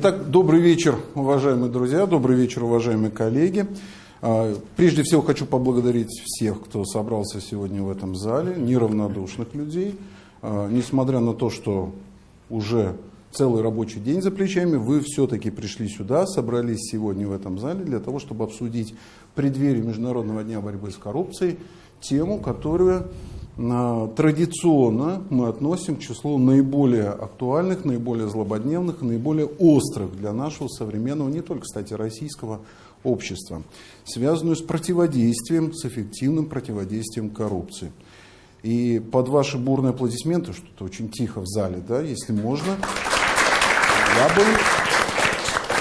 Итак, добрый вечер, уважаемые друзья, добрый вечер, уважаемые коллеги. А, прежде всего хочу поблагодарить всех, кто собрался сегодня в этом зале, неравнодушных людей. А, несмотря на то, что уже целый рабочий день за плечами, вы все-таки пришли сюда, собрались сегодня в этом зале для того, чтобы обсудить в преддверии Международного дня борьбы с коррупцией тему, которую традиционно мы относим к числу наиболее актуальных, наиболее злободневных, наиболее острых для нашего современного, не только, кстати, российского общества, связанную с противодействием, с эффективным противодействием коррупции. И под ваши бурные аплодисменты, что-то очень тихо в зале, да, если можно, я бы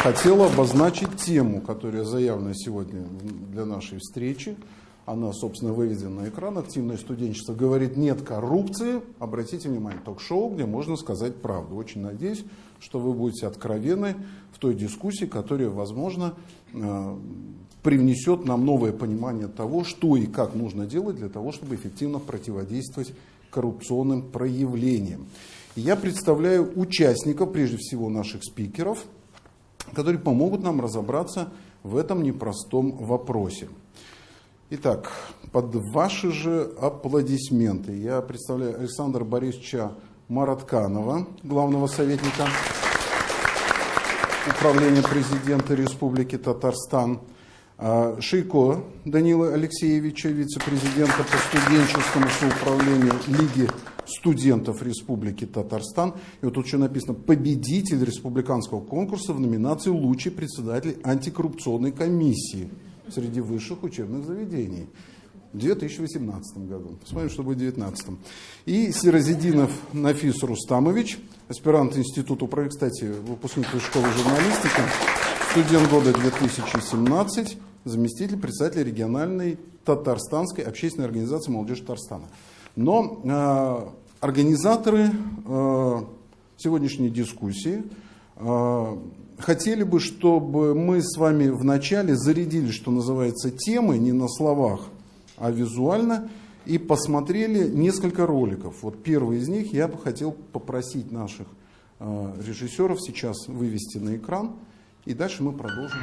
хотел обозначить тему, которая заявлена сегодня для нашей встречи – она, собственно, выведена на экран, активное студенчество, говорит нет коррупции, обратите внимание, ток-шоу, где можно сказать правду. Очень надеюсь, что вы будете откровенны в той дискуссии, которая, возможно, э, привнесет нам новое понимание того, что и как нужно делать для того, чтобы эффективно противодействовать коррупционным проявлениям. я представляю участников, прежде всего наших спикеров, которые помогут нам разобраться в этом непростом вопросе. Итак, под ваши же аплодисменты я представляю Александра Борисовича Маратканова, главного советника Управления президента Республики Татарстан, а, Шейко Данила Алексеевича, вице-президента по студенческому соуправлению Лиги студентов Республики Татарстан. И вот тут еще написано «Победитель республиканского конкурса в номинации «Лучший председатель антикоррупционной комиссии» среди высших учебных заведений. В 2018 году. Посмотрим, что будет в 2019. И Сирозидинов Нафис Рустамович, аспирант Института управления, кстати, выпускник школы журналистики, студент года 2017, заместитель председателя региональной татарстанской общественной организации «Молодежь Татарстана». Но э, организаторы э, сегодняшней дискуссии э, хотели бы, чтобы мы с вами вначале зарядили, что называется, темы не на словах, а визуально, и посмотрели несколько роликов. Вот первый из них я бы хотел попросить наших э, режиссеров сейчас вывести на экран, и дальше мы продолжим.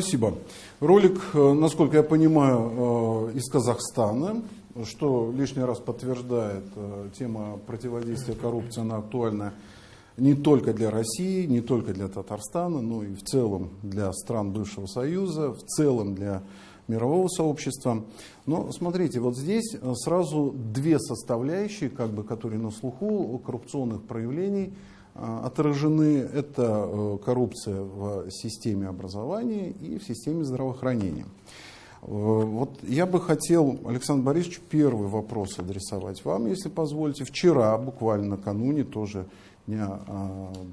Спасибо. Ролик, э, насколько я понимаю, из Казахстана, что лишний раз подтверждает тема противодействия коррупции, она актуальна не только для России, не только для Татарстана, но и в целом для стран бывшего Союза, в целом для мирового сообщества. Но смотрите, вот здесь э, сразу две составляющие, как бы, которые на слуху коррупционных проявлений э, отражены. Это э, коррупция в системе образования и в системе здравоохранения. Вот я бы хотел, Александр Борисович, первый вопрос адресовать вам, если позволите. Вчера, буквально накануне, тоже дня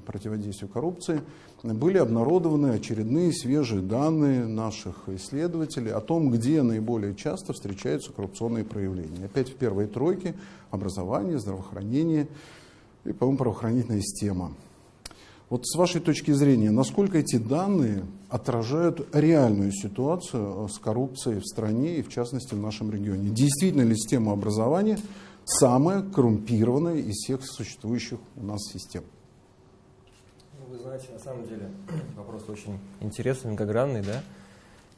противодействия коррупции, были обнародованы очередные свежие данные наших исследователей о том, где наиболее часто встречаются коррупционные проявления. Опять в первой тройке образование, здравоохранение и, по-моему, правоохранительная система. Вот с вашей точки зрения, насколько эти данные отражают реальную ситуацию с коррупцией в стране и, в частности, в нашем регионе? Действительно ли система образования самая коррумпированная из всех существующих у нас систем? Вы знаете, на самом деле вопрос очень интересный, многогранный, да?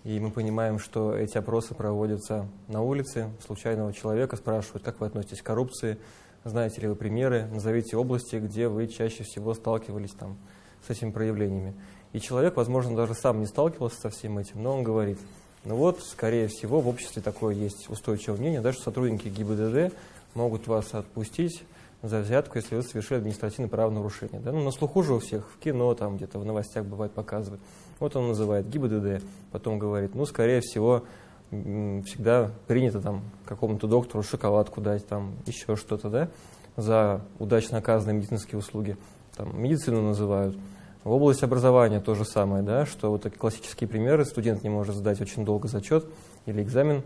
И мы понимаем, что эти опросы проводятся на улице, случайного человека спрашивают, как вы относитесь к коррупции, знаете ли вы примеры, назовите области, где вы чаще всего сталкивались там, с этими проявлениями. И человек, возможно, даже сам не сталкивался со всем этим, но он говорит, ну вот, скорее всего, в обществе такое есть устойчивое мнение, даже сотрудники ГИБДД могут вас отпустить, за взятку, если вы совершили административное правонарушение. Да? Ну, на слуху же у всех, в кино, там где-то в новостях бывает показывают. Вот он называет ГИБДД, потом говорит, ну, скорее всего, всегда принято там какому-то доктору шоколадку дать, там еще что-то, да, за удачно оказанные медицинские услуги. Там медицину называют. В области образования то же самое, да, что вот такие классические примеры, студент не может сдать очень долго зачет или экзамен,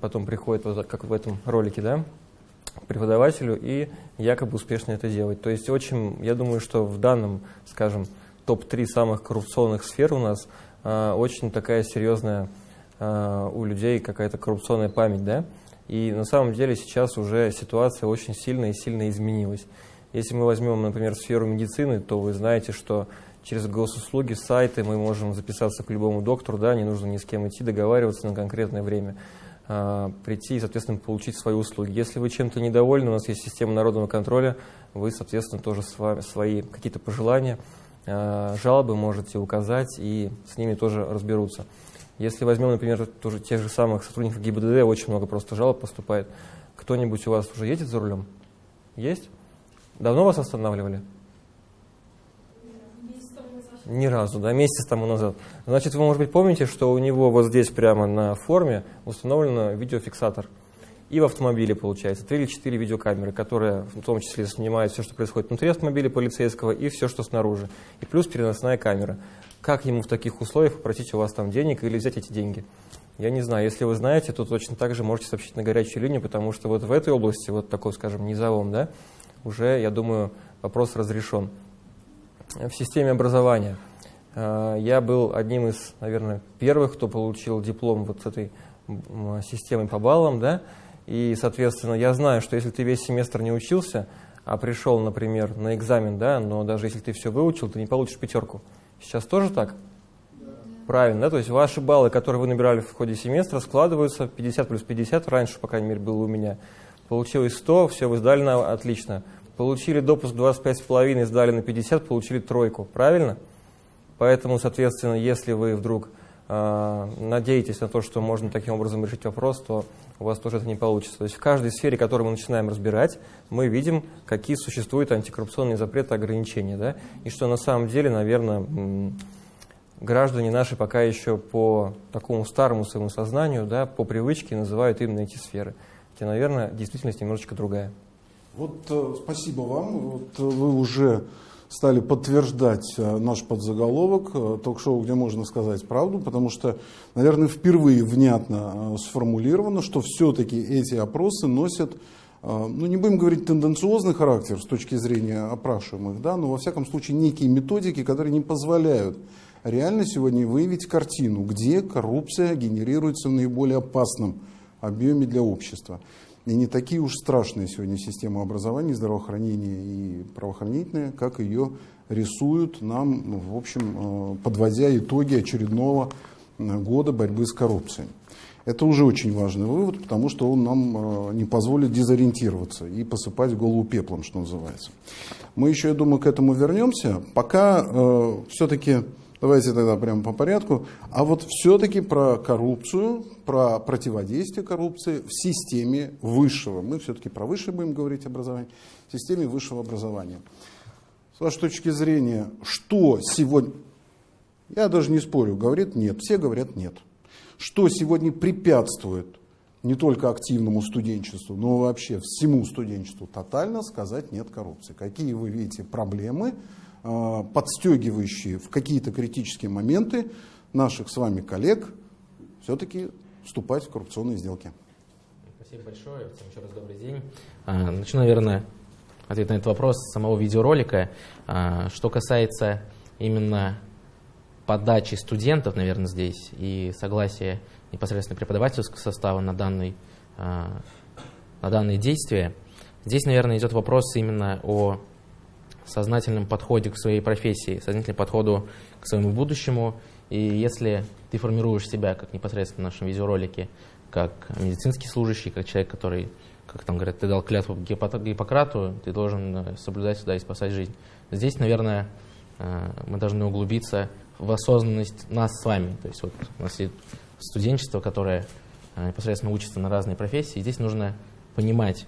потом приходит, вот как в этом ролике, да, преподавателю и якобы успешно это делать. То есть очень, я думаю, что в данном, скажем, топ-3 самых коррупционных сфер у нас э, очень такая серьезная у людей какая-то коррупционная память, да? И на самом деле сейчас уже ситуация очень сильно и сильно изменилась. Если мы возьмем, например, сферу медицины, то вы знаете, что через госуслуги, сайты мы можем записаться к любому доктору, да, не нужно ни с кем идти, договариваться на конкретное время. А, прийти и, соответственно, получить свои услуги. Если вы чем-то недовольны, у нас есть система народного контроля, вы, соответственно, тоже свои какие-то пожелания, а, жалобы можете указать, и с ними тоже разберутся. Если возьмем, например, тоже тех же самых сотрудников ГИБДД, очень много просто жалоб поступает. Кто-нибудь у вас уже едет за рулем? Есть? Давно вас останавливали? Ни разу, да, месяц тому назад. Значит, вы, может быть, помните, что у него вот здесь прямо на форме установлен видеофиксатор. И в автомобиле, получается, три или четыре видеокамеры, которые в том числе снимают все, что происходит внутри автомобиля полицейского и все, что снаружи. И плюс переносная камера. Как ему в таких условиях попросить у вас там денег или взять эти деньги? Я не знаю, если вы знаете, то точно так же можете сообщить на горячую линию, потому что вот в этой области, вот такой, скажем, низовом, да, уже, я думаю, вопрос разрешен в системе образования. Э, я был одним из, наверное, первых, кто получил диплом вот с этой системой по баллам, да, и, соответственно, я знаю, что если ты весь семестр не учился, а пришел, например, на экзамен, да, но даже если ты все выучил, ты не получишь пятерку. Сейчас тоже так? Да. Правильно, да, то есть ваши баллы, которые вы набирали в ходе семестра, складываются 50 плюс 50, раньше, по крайней мере, было у меня. Получилось 100, все, вы сдали на отлично получили допуск 25,5, сдали на 50, получили тройку. Правильно? Поэтому, соответственно, если вы вдруг надеетесь на то, что можно таким образом решить вопрос, то у вас тоже это не получится. То есть в каждой сфере, которую мы начинаем разбирать, мы видим, какие существуют антикоррупционные запреты, ограничения. Да? И что на самом деле, наверное, граждане наши пока еще по такому старому своему сознанию, да, по привычке называют именно эти сферы. Хотя, наверное, действительность немножечко другая. Вот э, спасибо вам. Вот э, вы уже стали подтверждать э, наш подзаголовок ток-шоу, где можно сказать правду, потому что, наверное, впервые внятно сформулировано, что все-таки эти опросы носят, ну не будем говорить тенденциозный характер с точки зрения опрашиваемых, да, но во всяком случае некие методики, которые не позволяют реально сегодня выявить картину, где коррупция генерируется в наиболее опасном объеме для общества и не такие уж страшные сегодня системы образования, здравоохранения и правоохранительные, как ее рисуют нам, в общем, э, подводя итоги очередного года борьбы с коррупцией. Это уже очень важный вывод, потому что он нам не позволит дезориентироваться и посыпать голову пеплом, что называется. Мы еще, я думаю, к этому вернемся. Пока э, все-таки Давайте тогда прямо по порядку. А вот все-таки про коррупцию, про противодействие коррупции в системе высшего. Мы все-таки про высшее будем говорить образование. В системе высшего образования. С вашей точки зрения, что сегодня... Я даже не спорю, говорит нет. Все говорят нет. Что сегодня препятствует не только активному студенчеству, но вообще всему студенчеству тотально сказать нет коррупции. Какие вы видите проблемы, подстегивающие в какие-то критические моменты наших с вами коллег все-таки вступать в коррупционные сделки. Спасибо большое. Всем еще раз добрый день. А, начну, наверное, ответ на этот вопрос с самого видеоролика. А, что касается именно подачи студентов, наверное, здесь и согласия непосредственно преподавательского состава на, данный, а, на данные действия, здесь, наверное, идет вопрос именно о сознательном подходе к своей профессии, сознательном подходу к своему будущему. И если ты формируешь себя, как непосредственно в нашем видеоролике, как медицинский служащий, как человек, который, как там говорят, ты дал клятву Гиппократу, ты должен э, соблюдать сюда и спасать жизнь. Здесь, наверное, э, мы должны углубиться в осознанность нас с вами. То есть вот у нас есть студенчество, которое э, непосредственно учится на разные профессии. И здесь нужно понимать,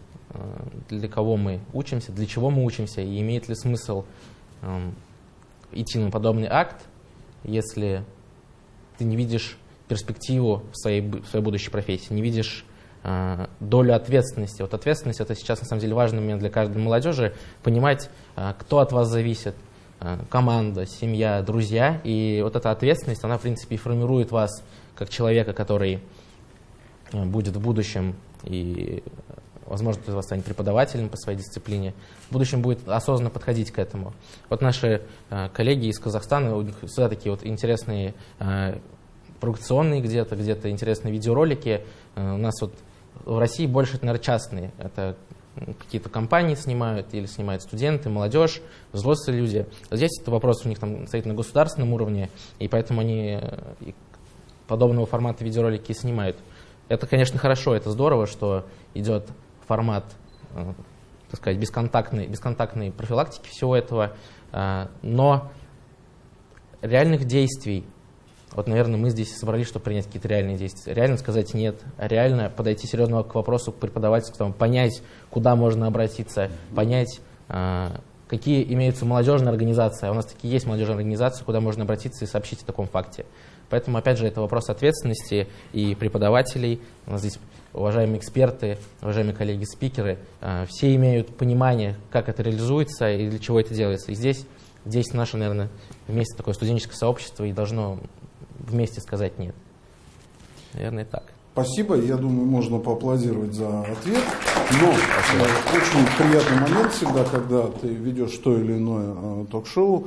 для кого мы учимся, для чего мы учимся, и имеет ли смысл э, идти на подобный акт, если ты не видишь перспективу в своей, в своей будущей профессии, не видишь э, долю ответственности. Вот ответственность это сейчас на самом деле важный момент для каждой молодежи, понимать, э, кто от вас зависит, э, команда, семья, друзья, и вот эта ответственность, она в принципе и формирует вас как человека, который э, будет в будущем и возможно, кто из вас станет преподавателем по своей дисциплине, в будущем будет осознанно подходить к этому. Вот наши э, коллеги из Казахстана, у них всегда такие вот интересные э, провокационные где-то, где-то интересные видеоролики. Э, у нас вот в России больше, это, наверное, частные. Это какие-то компании снимают или снимают студенты, молодежь, взрослые люди. Здесь это вопрос у них там стоит на государственном уровне, и поэтому они подобного формата видеоролики снимают. Это, конечно, хорошо, это здорово, что идет формат, э, так сказать, бесконтактной, бесконтактной профилактики всего этого, э, но реальных действий, вот, наверное, мы здесь собрались, чтобы принять какие-то реальные действия. Реально сказать нет, реально подойти серьезно к вопросу к преподавательству, понять, куда можно обратиться, понять, э, какие имеются молодежные организации. А у нас такие есть молодежные организации, куда можно обратиться и сообщить о таком факте. Поэтому, опять же, это вопрос ответственности и преподавателей. У нас здесь уважаемые эксперты, уважаемые коллеги-спикеры, э, все имеют понимание, как это реализуется и для чего это делается. И здесь, здесь наше, наверное, вместе такое студенческое сообщество и должно вместе сказать «нет». Наверное, так. Спасибо. Я думаю, можно поаплодировать за ответ. Но Спасибо. Э, очень приятный момент всегда, когда ты ведешь то или иное э, ток-шоу,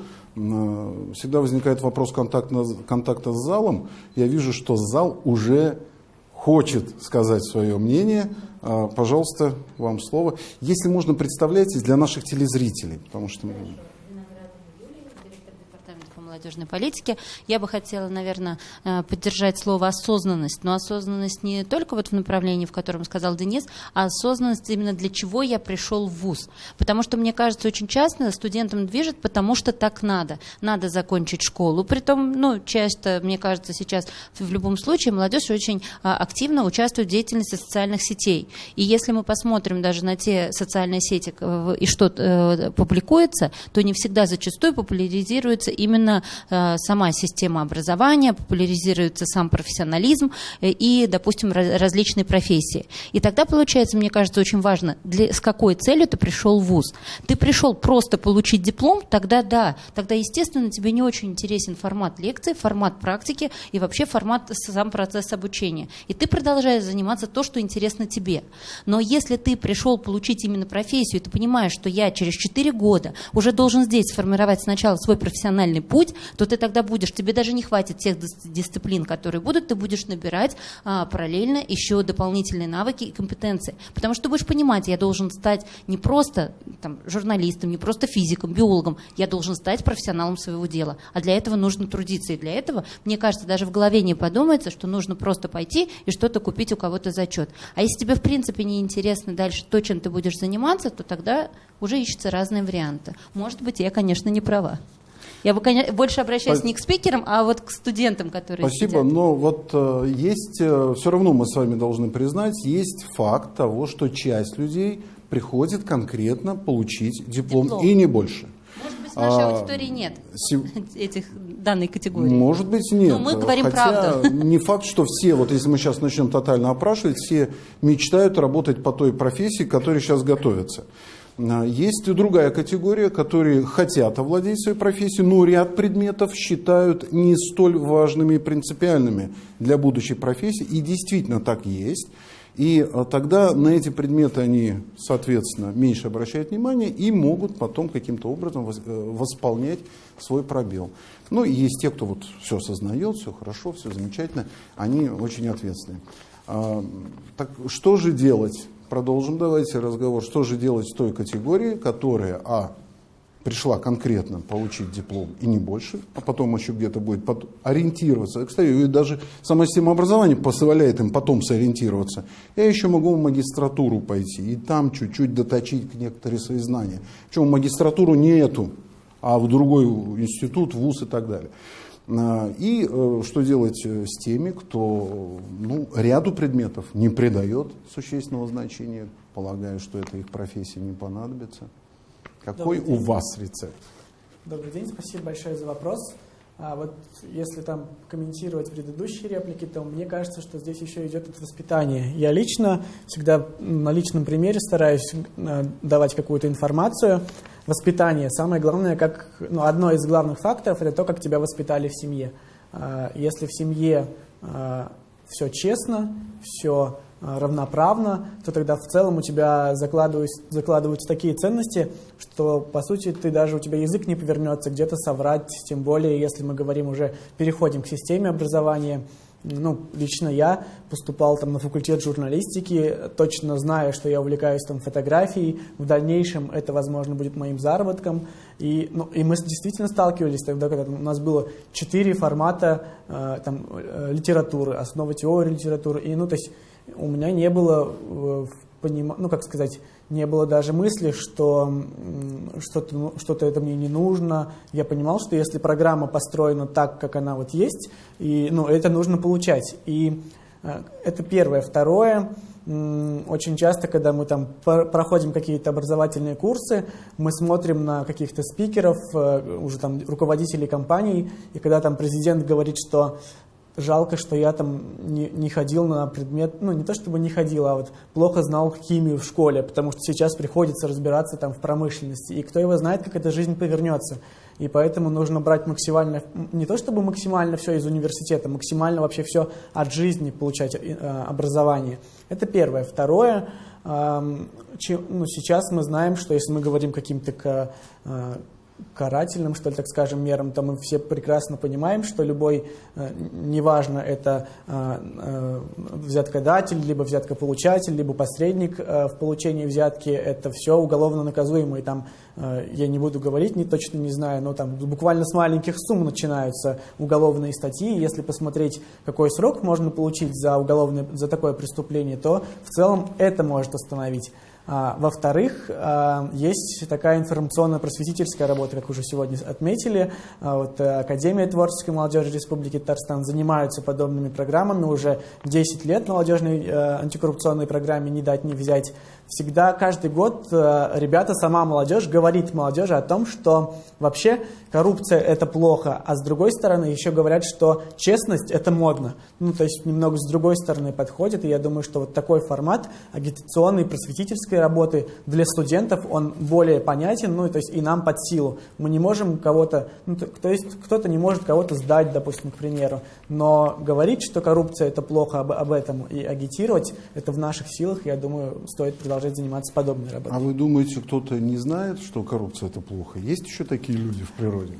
всегда возникает вопрос контакта, контакта с залом. Я вижу, что зал уже хочет сказать свое мнение, а, пожалуйста, вам слово. Если можно, представляйтесь для наших телезрителей, потому что молодежной политики. Я бы хотела, наверное, э, поддержать слово осознанность. Но осознанность не только вот в направлении, в котором сказал Денис, а осознанность именно для чего я пришел в ВУЗ. Потому что, мне кажется, очень часто студентам движет, потому что так надо. Надо закончить школу. Притом, ну, часто, мне кажется, сейчас в любом случае молодежь очень а, активно участвует в деятельности социальных сетей. И если мы посмотрим даже на те социальные сети и что э, публикуется, то не всегда зачастую популяризируется именно Э, сама система образования, популяризируется сам профессионализм э, и, допустим, различные профессии. И тогда получается, мне кажется, очень важно, для, с какой целью ты пришел в ВУЗ. Ты пришел просто получить диплом, тогда да, тогда, естественно, тебе не очень интересен формат лекции, формат практики и вообще формат, сам процесс обучения. И ты продолжаешь заниматься то, что интересно тебе. Но если ты пришел получить именно профессию, и ты понимаешь, что я через 4 года уже должен здесь сформировать сначала свой профессиональный путь, то ты тогда будешь, тебе даже не хватит тех дисциплин, которые будут, ты будешь набирать а, параллельно еще дополнительные навыки и компетенции. Потому что ты будешь понимать, я должен стать не просто там, журналистом, не просто физиком, биологом, я должен стать профессионалом своего дела. А для этого нужно трудиться. И для этого, мне кажется, даже в голове не подумается, что нужно просто пойти и что-то купить у кого-то зачет. А если тебе, в принципе, не интересно дальше то, чем ты будешь заниматься, то тогда уже ищутся разные варианты. Может быть, я, конечно, не права. Я бы конечно, больше обращаюсь не к спикерам, а вот к студентам, которые Спасибо, сидят. но вот э, есть, э, все равно мы с вами должны признать, есть факт того, что часть людей приходит конкретно получить диплом, Диплом. и не больше. Может быть, в нашей А, аудитории нет Се- этих данной категории. Может быть, нет. Но мы говорим Хотя правду. не факт, что все, вот если мы сейчас начнем тотально опрашивать, все мечтают работать по той профессии, к которой сейчас готовятся. А, Есть и другая категория, которые хотят овладеть своей профессией, но ряд предметов считают не столь важными и принципиальными для будущей профессии. И действительно так есть. И а, тогда на эти предметы они, соответственно, меньше обращают внимание и могут потом каким-то образом э, восполнять свой пробел. Ну и есть те, кто вот все осознает, все хорошо, все замечательно, они очень ответственные. А, так что же делать? Продолжим давайте разговор. Что же делать с той категории, которая, а, пришла конкретно получить диплом и не больше, а потом еще где-то будет ориентироваться. Кстати, и даже сама система образования позволяет им потом сориентироваться. Я еще могу в магистратуру пойти и там чуть-чуть доточить некоторые свои знания. Причем магистратуру не эту, а в другой институт, вуз и так далее. А, И э, что делать э, с теми, кто ну, ряду предметов не придает существенного значения, полагая, что это их профессии не понадобится? Какой у вас рецепт? Добрый день, спасибо большое за вопрос. А вот если там комментировать предыдущие реплики, то мне кажется, что здесь еще идет от воспитания. Я лично всегда на личном примере стараюсь э, давать какую-то информацию. Воспитание. Самое главное, как, ну, одно из главных факторов, это то, как тебя воспитали в семье. А, Если в семье все честно, все равноправно, то тогда в целом у тебя закладываются, закладываются такие ценности, что по сути ты даже у тебя язык не повернется где-то соврать, тем более если мы говорим уже переходим к системе образования. Ну, лично я поступал там на факультет журналистики, точно зная, что я увлекаюсь там фотографией. В дальнейшем это, возможно, будет моим заработком. И, ну, и мы действительно сталкивались тогда, когда у нас было четыре формата э, там, э, литературы, основа теории литературы. И, ну, то есть у меня не было э, поним... ну, как сказать, не было даже мысли, что что-то ну, что-то это мне не нужно. Я понимал, что если программа построена так, как она вот есть, и, ну, это нужно получать. И э, это первое. Второе, очень часто, когда мы там проходим какие-то образовательные курсы, мы смотрим на каких-то спикеров, э, уже там руководителей компаний, и когда там президент говорит, что жалко, что я там не, не ходил на предмет, ну не то чтобы не ходил, а вот плохо знал химию в школе, потому что сейчас приходится разбираться там в промышленности, и кто его знает, как эта жизнь повернется. И поэтому нужно брать максимально, не то чтобы максимально все из университета, максимально вообще все от жизни получать э, образование. Это первое. Второе, ну, сейчас мы знаем, что если мы говорим каким-то э, карательным, что ли, так скажем, мерам, то мы все прекрасно понимаем, что любой, э, неважно, это э, э, взяткодатель, либо взяткополучатель, либо посредник в получении взятки, это все уголовно наказуемо. И там, я не буду говорить, не, точно не знаю, но там буквально с маленьких сумм начинаются уголовные статьи. Если посмотреть, какой срок можно получить за, уголовное, за такое преступление, то в целом это может остановить. А, Во-вторых, а, есть такая информационно-просветительская работа, как уже сегодня отметили. А, Вот э, Академия творческой молодежи Республики Татарстан занимаются подобными программами уже 10 лет молодежной э, антикоррупционной программе «Не дать, не взять». Всегда, каждый год э, ребята, сама молодежь говорит молодежи о том, что вообще коррупция – это плохо, а с другой стороны еще говорят, что честность – это модно. Ну, то есть немного с другой стороны подходит, и я думаю, что вот такой формат агитационной, просветительской работы для студентов, он более понятен, ну, то есть и нам под силу. Мы не можем кого-то, ну, то, есть кто-то не может кого-то сдать, допустим, к примеру, но говорить, что коррупция – это плохо об, об этом, и агитировать – это в наших силах, я думаю, стоит продолжать заниматься подобной работой. А вы думаете, кто-то не знает, что коррупция это плохо? Есть еще такие люди в природе?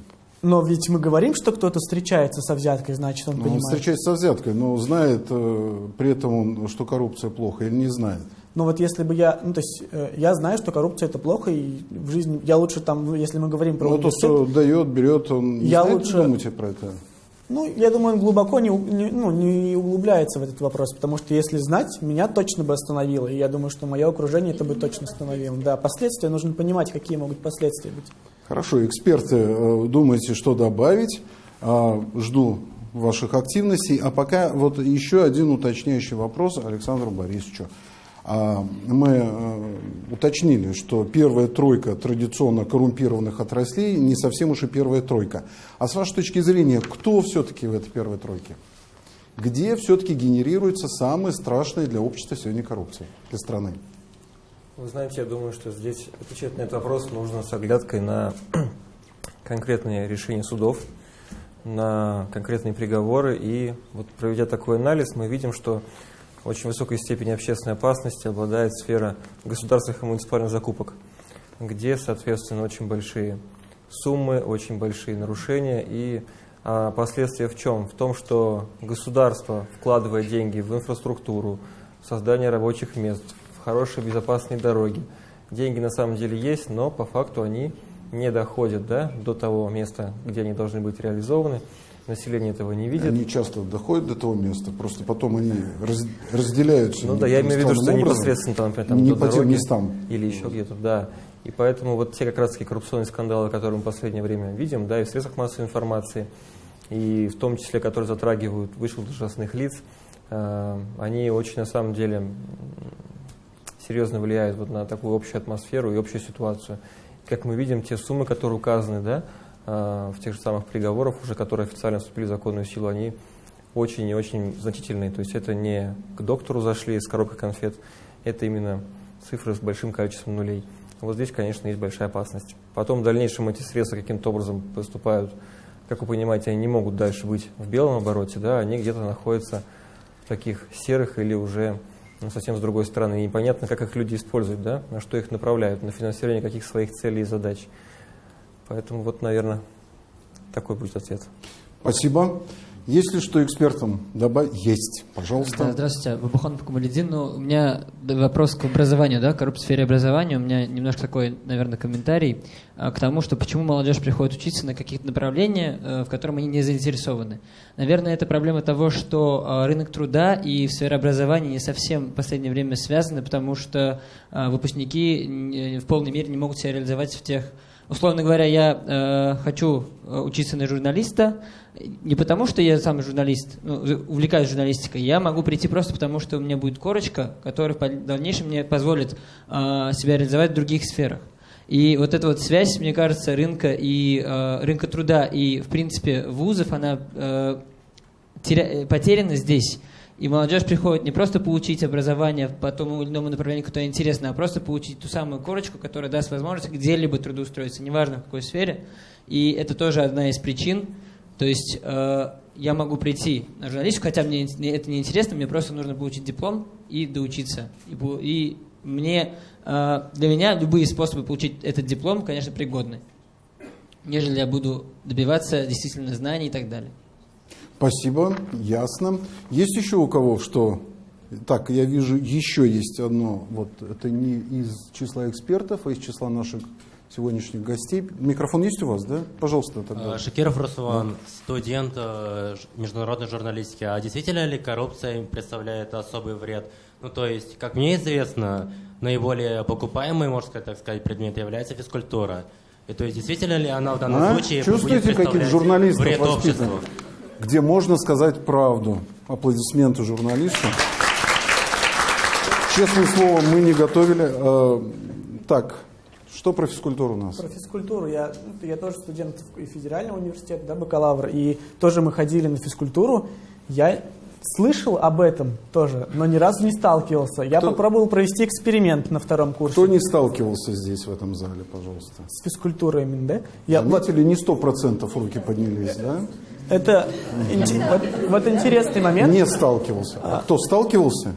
Но ведь мы говорим, что кто-то встречается со взяткой, значит, он Ну, Он понимает. встречается со взяткой, но знает э, при этом он, что коррупция плохо или не знает. Но вот если бы я, ну то есть э, я знаю, что коррупция это плохо, и в жизни я лучше там, ну, если мы говорим про Ну, то, что дает, берет, он не Я знает, лучше- что думаете про это? Ну я думаю, он глубоко не, не- ну, не углубляется в этот вопрос, потому что если знать, меня точно бы остановило, и я думаю, что мое окружение это бы точно остановило. Да, последствия нужно понимать, какие могут последствия быть. Хорошо, эксперты, э, думаете, что добавить? А, Жду ваших активностей. А пока вот еще один уточняющий вопрос Александру Борисовичу. А, Мы э, уточнили, что первая тройка традиционно коррумпированных отраслей не совсем уж и первая тройка. А с вашей точки зрения, кто все-таки в этой первой тройке? Где все-таки генерируется самая страшная для общества сегодня коррупция, для страны? Вы знаете, я думаю, что здесь отвечать на этот вопрос нужно с оглядкой на конкретные решения судов, на конкретные приговоры. И вот проведя такой анализ, мы видим, что очень высокой степени общественной опасности обладает сфера государственных и муниципальных закупок, где, соответственно, очень большие суммы, очень большие нарушения. И а, последствия в чем? В том, что государство, вкладывая деньги в инфраструктуру, в создание рабочих мест, в хорошие безопасные дороги, деньги на самом деле есть, но по факту они не доходят да, до того места, где они должны быть реализованы. Население этого не видит. Они часто доходят до того места, просто потом они раз- разделяются. Ну да, я имею в виду, что образом. непосредственно там, например, там не по тем местам. или еще где-то, да. И поэтому вот те как раз таки коррупционные скандалы, которые мы в последнее время видим, да, и в средствах массовой информации, и в том числе, которые затрагивают высших должностных лиц, э, они очень на самом деле серьезно влияют вот на такую общую атмосферу и общую ситуацию. Как мы видим, те суммы, которые указаны, да, в тех же самых приговорах, уже которые официально вступили в законную силу, они очень и очень значительные. То есть это не к доктору зашли с коробкой конфет, это именно цифры с большим количеством нулей. Вот здесь, конечно, есть большая опасность. Потом в дальнейшем эти средства каким-то образом поступают, как вы понимаете, они не могут дальше быть в белом обороте, да, они где-то находятся в таких серых или уже ну, совсем с другой стороны. И непонятно, как их люди используют, да, на что их направляют, на финансирование каких своих целей и задач. Поэтому вот, наверное, такой будет ответ. Спасибо. Есть ли что экспертам добавить? Есть, пожалуйста. Да, здравствуйте, Бабухан Камаледин. Ну, у меня вопрос к образованию, да, коррупция в сфере образования. У меня немножко такой, наверное, комментарий а, к тому, что почему молодежь приходит учиться на каких-то направлениях, э, в котором они не заинтересованы. Наверное, это проблема того, что а, рынок труда и сфера образования не совсем в последнее время связаны, потому что а, выпускники н- в полной мере не могут себя реализовать в тех Условно говоря, я э, хочу э, учиться на журналиста не потому, что я сам журналист, ну, увлекаюсь журналистикой. Я могу прийти просто потому, что у меня будет корочка, которая в дальнейшем мне позволит э, себя реализовать в других сферах. И вот эта вот связь, мне кажется, рынка и э, рынка труда и, в принципе, вузов, она э, теря- потеряна здесь. И молодежь приходит не просто получить образование по тому или иному направлению, которое интересно, а просто получить ту самую корочку, которая даст возможность где-либо трудоустроиться, неважно в какой сфере. И это тоже одна из причин. То есть э, я могу прийти на журналистику, хотя мне это не интересно, мне просто нужно получить диплом и доучиться. И, и мне, э, для меня любые способы получить этот диплом, конечно, пригодны, нежели я буду добиваться действительно знаний и так далее. Спасибо, ясно. Есть еще у кого что? Так, я вижу, еще есть одно, вот это не из числа экспертов, а из числа наших сегодняшних гостей. Микрофон есть у вас, да? Пожалуйста, тогда. Э, Шакиров Руслан, студент э, международной журналистики. А действительно ли коррупция представляет особый вред? Ну, то есть, как мне известно, наиболее покупаемый, можно сказать, так сказать, предмет является физкультура. И то есть, действительно ли она в данном А? случае Чувствуете, будет каких журналистов вред обществу? Где можно сказать правду. Аплодисменты журналисту. Честное слово, мы не готовили. Э, Так, что про физкультуру у нас? Про физкультуру. Я, ну, я тоже студент и федерального университета, да, бакалавр, и тоже мы ходили на физкультуру. Я слышал об этом тоже, но ни разу не сталкивался. Я Кто- попробовал провести эксперимент на втором курсе Кто не сталкивался здесь, в этом зале, пожалуйста? с физкультурой именно, да? Я, вот, Заметили, не сто процентов руки поднялись, да? Это вот, вот интересный момент. Не сталкивался. А кто сталкивался?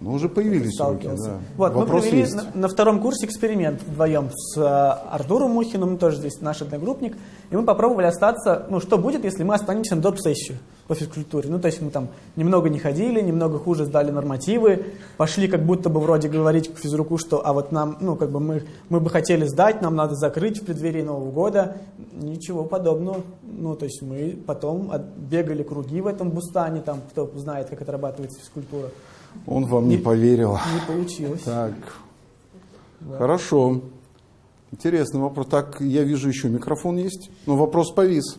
Ну, уже появились руки, да. Вот, мы Вопрос провели есть. на, на втором курсе эксперимент вдвоем с э, Артуром Мухиным, тоже здесь наш одногруппник, и мы попробовали остаться, ну, что будет, если мы останемся на доп. сессию по физкультуре. Ну, то есть мы там немного не ходили, немного хуже сдали нормативы, пошли как будто бы вроде говорить к физруку, что, а вот нам, ну, как бы мы, мы бы хотели сдать, нам надо закрыть в преддверии Нового года. Ничего подобного. Ну, то есть мы потом от- бегали круги в этом бустане, там, кто знает, как отрабатывается физкультура. Он вам не Не- поверил. Не получилось. Так, хорошо. Интересный вопрос. Так, я вижу, еще микрофон есть. Но вопрос повис.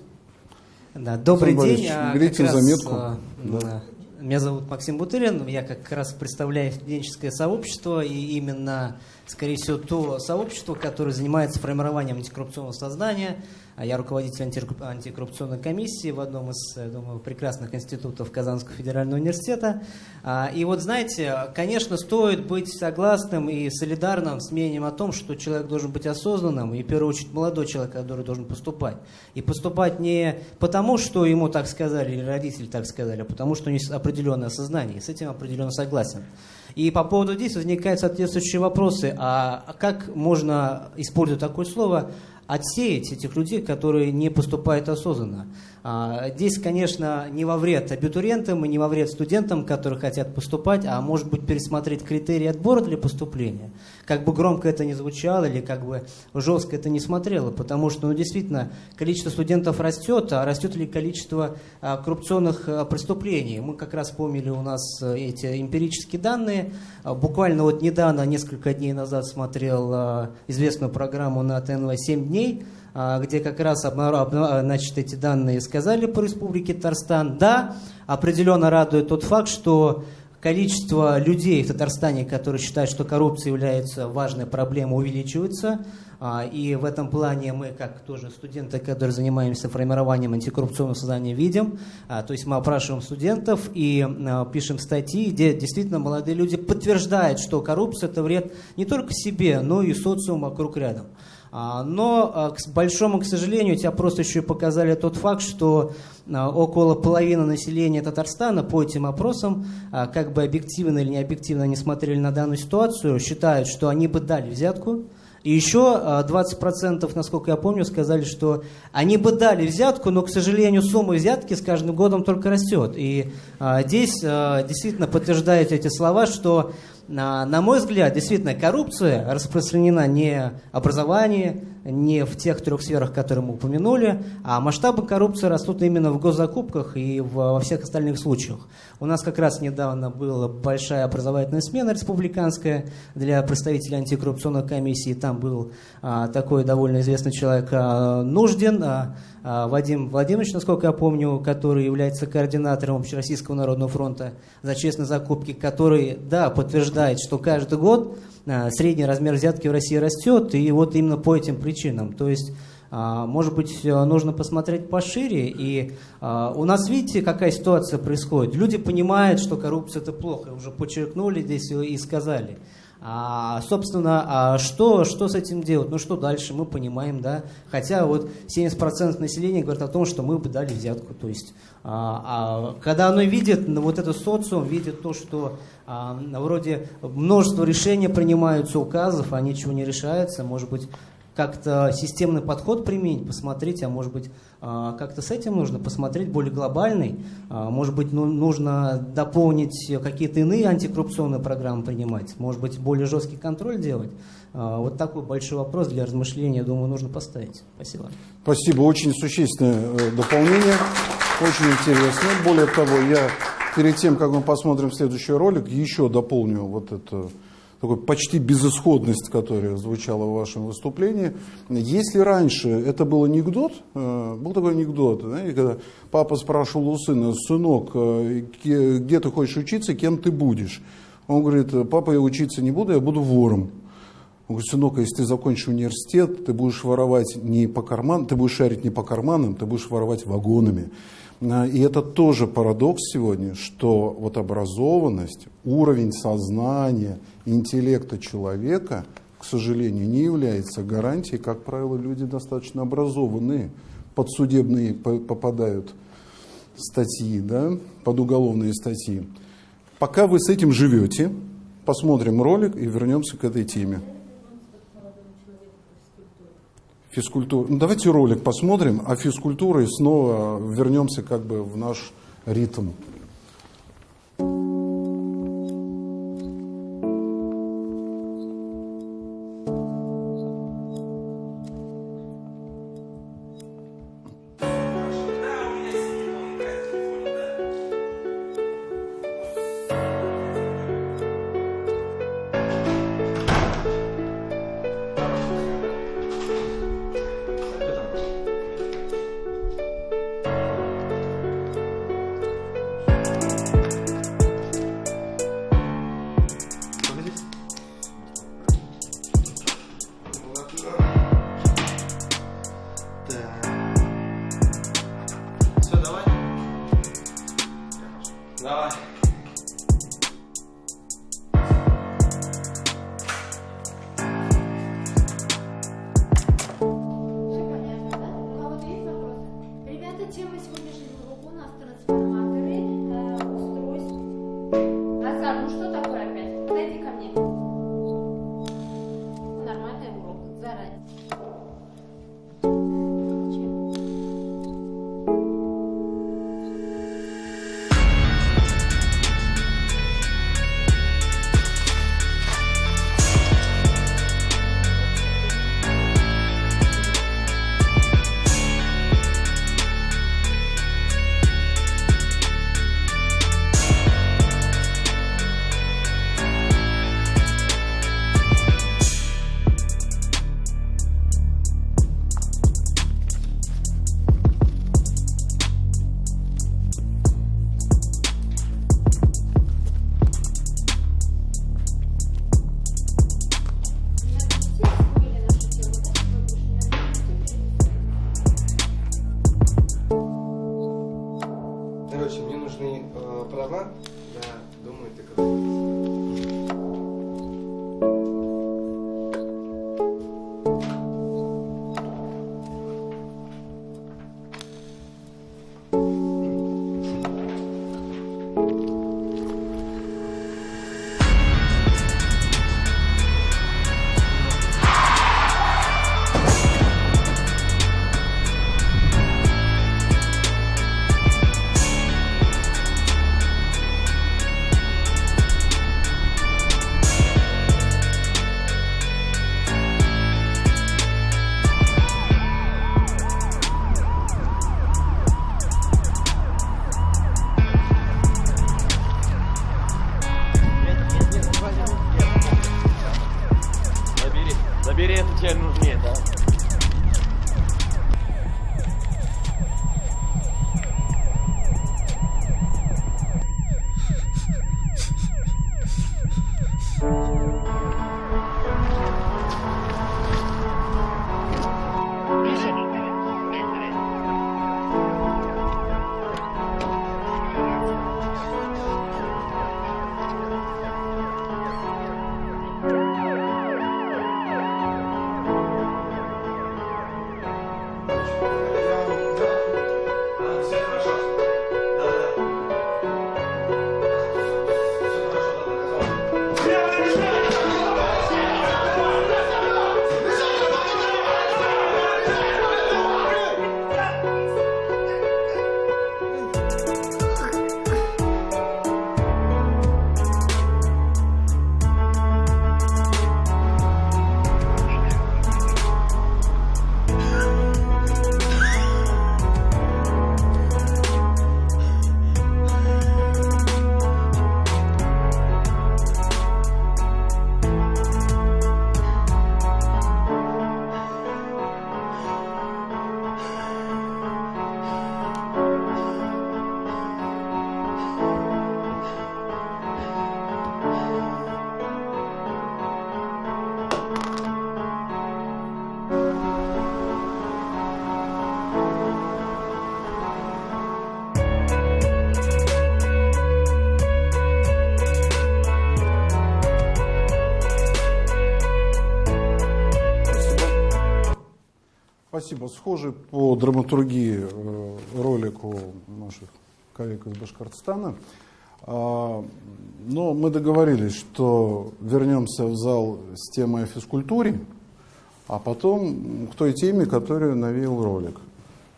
Да, добрый Александр день. А, раз, заметку. а, Да. Меня зовут Максим Бутырин. Я как раз представляю студенческое сообщество и именно, скорее всего, то сообщество, которое занимается формированием антикоррупционного сознания. А Я руководитель антикорру- антикоррупционной комиссии в одном из, думаю, прекрасных институтов Казанского федерального университета. А, И вот, знаете, конечно, стоит быть согласным и солидарным с мнением о том, что человек должен быть осознанным, и в первую очередь молодой человек, который должен поступать. И поступать не потому, что ему так сказали, или родители так сказали, а потому, что у него есть определенное сознание. И с этим определенно согласен. И по поводу здесь возникают соответствующие вопросы. А как можно, используя такое слово, отсеять этих людей, которые не поступают осознанно. А, Здесь, конечно, не во вред абитуриентам и не во вред студентам, которые хотят поступать, а может быть пересмотреть критерии отбора для поступления. Как бы громко это ни звучало или как бы жестко это не смотрело, потому что ну, действительно количество студентов растет, а растет ли количество а, коррупционных а, преступлений. Мы как раз помнили у нас эти эмпирические данные. Буквально вот недавно, несколько дней назад смотрел известную программу на ТНВ «7 дней», где как раз обна- значит, эти данные сказали по республике Татарстан. Да, определенно радует тот факт, что количество людей в Татарстане, которые считают, что коррупция является важной проблемой, увеличивается. А, И в этом плане мы, как тоже студенты, которые занимаемся формированием антикоррупционного сознания, видим. А, То есть мы опрашиваем студентов и а, пишем статьи, где действительно молодые люди подтверждают, что коррупция – это вред не только себе, но и социуму вокруг рядом. А, Но, а, к большому, к сожалению, эти опросы еще и показали тот факт, что а, около половины населения Татарстана по этим опросам, как бы объективно или не объективно они смотрели на данную ситуацию, считают, что они бы дали взятку. И еще а, 20%, насколько я помню, сказали, что они бы дали взятку, но, к сожалению, сумма взятки с каждым годом только растет. И здесь действительно подтверждают эти слова, что на, на мой взгляд, действительно, коррупция распространена не в образовании, не в тех трех сферах, которые мы упомянули, а масштабы коррупции растут именно в госзакупках и в- во всех остальных случаях. У нас как раз недавно была большая образовательная смена республиканская для представителей антикоррупционной комиссии. Там был а, такой довольно известный человек а, Нуждин, а, а, Вадим Владимирович, насколько я помню, который является координатором Общероссийского народного фронта за честные закупки, который, да, подтверждает, что каждый год а, средний размер взятки в России растет, и вот именно по этим причинам. То есть, а, может быть, нужно посмотреть пошире. И а, у нас, видите, какая ситуация происходит. Люди понимают, что коррупция это плохо, уже подчеркнули здесь и сказали. А, собственно, а что, что с этим делать? Ну что дальше, мы понимаем, да. Хотя вот 70% населения говорят о том, что мы бы дали взятку. То есть, а, а, когда оно видит, ну, вот это социум видит то, что а, вроде множество решений принимаются, указов, а ничего не решается, может быть, как-то системный подход применить, посмотреть, а может быть, а, как-то с этим нужно посмотреть более глобальный, а, может быть, ну, нужно дополнить какие-то иные антикоррупционные программы принимать, может быть, более жесткий контроль делать. А, Вот такой большой вопрос для размышления, думаю, нужно поставить. Спасибо. Спасибо, очень существенное э, дополнение, очень интересно. Более того, я перед тем, как мы посмотрим следующий ролик, еще дополню вот эту такую почти безысходность, которая звучала в вашем выступлении. Если раньше это был анекдот, э, был такой анекдот, знаете, когда папа спрашивал у сына, сынок, э, где ты хочешь учиться, кем ты будешь? Он говорит, папа, я учиться не буду, я буду вором. Он говорит, сынок, если ты закончишь университет, ты будешь воровать не по карманам, ты будешь шарить не по карманам, ты будешь воровать вагонами. А, и это тоже парадокс сегодня, что вот образованность, уровень сознания, интеллекта человека, к сожалению, не является гарантией. Как правило, люди достаточно образованные, подсудебные попадают статьи, да, под уголовные статьи. Пока вы с этим живете, посмотрим ролик и вернемся к этой теме физкультуры. Ну, давайте ролик посмотрим, а физкультурой снова вернемся как бы в наш ритм. голова, я думаю, ты когда Спасибо. Схожий по драматургии э, ролику наших коллег из Башкортостана. А, но мы договорились, что вернемся в зал с темой о физкультуре, а потом к той теме, которую навел ролик.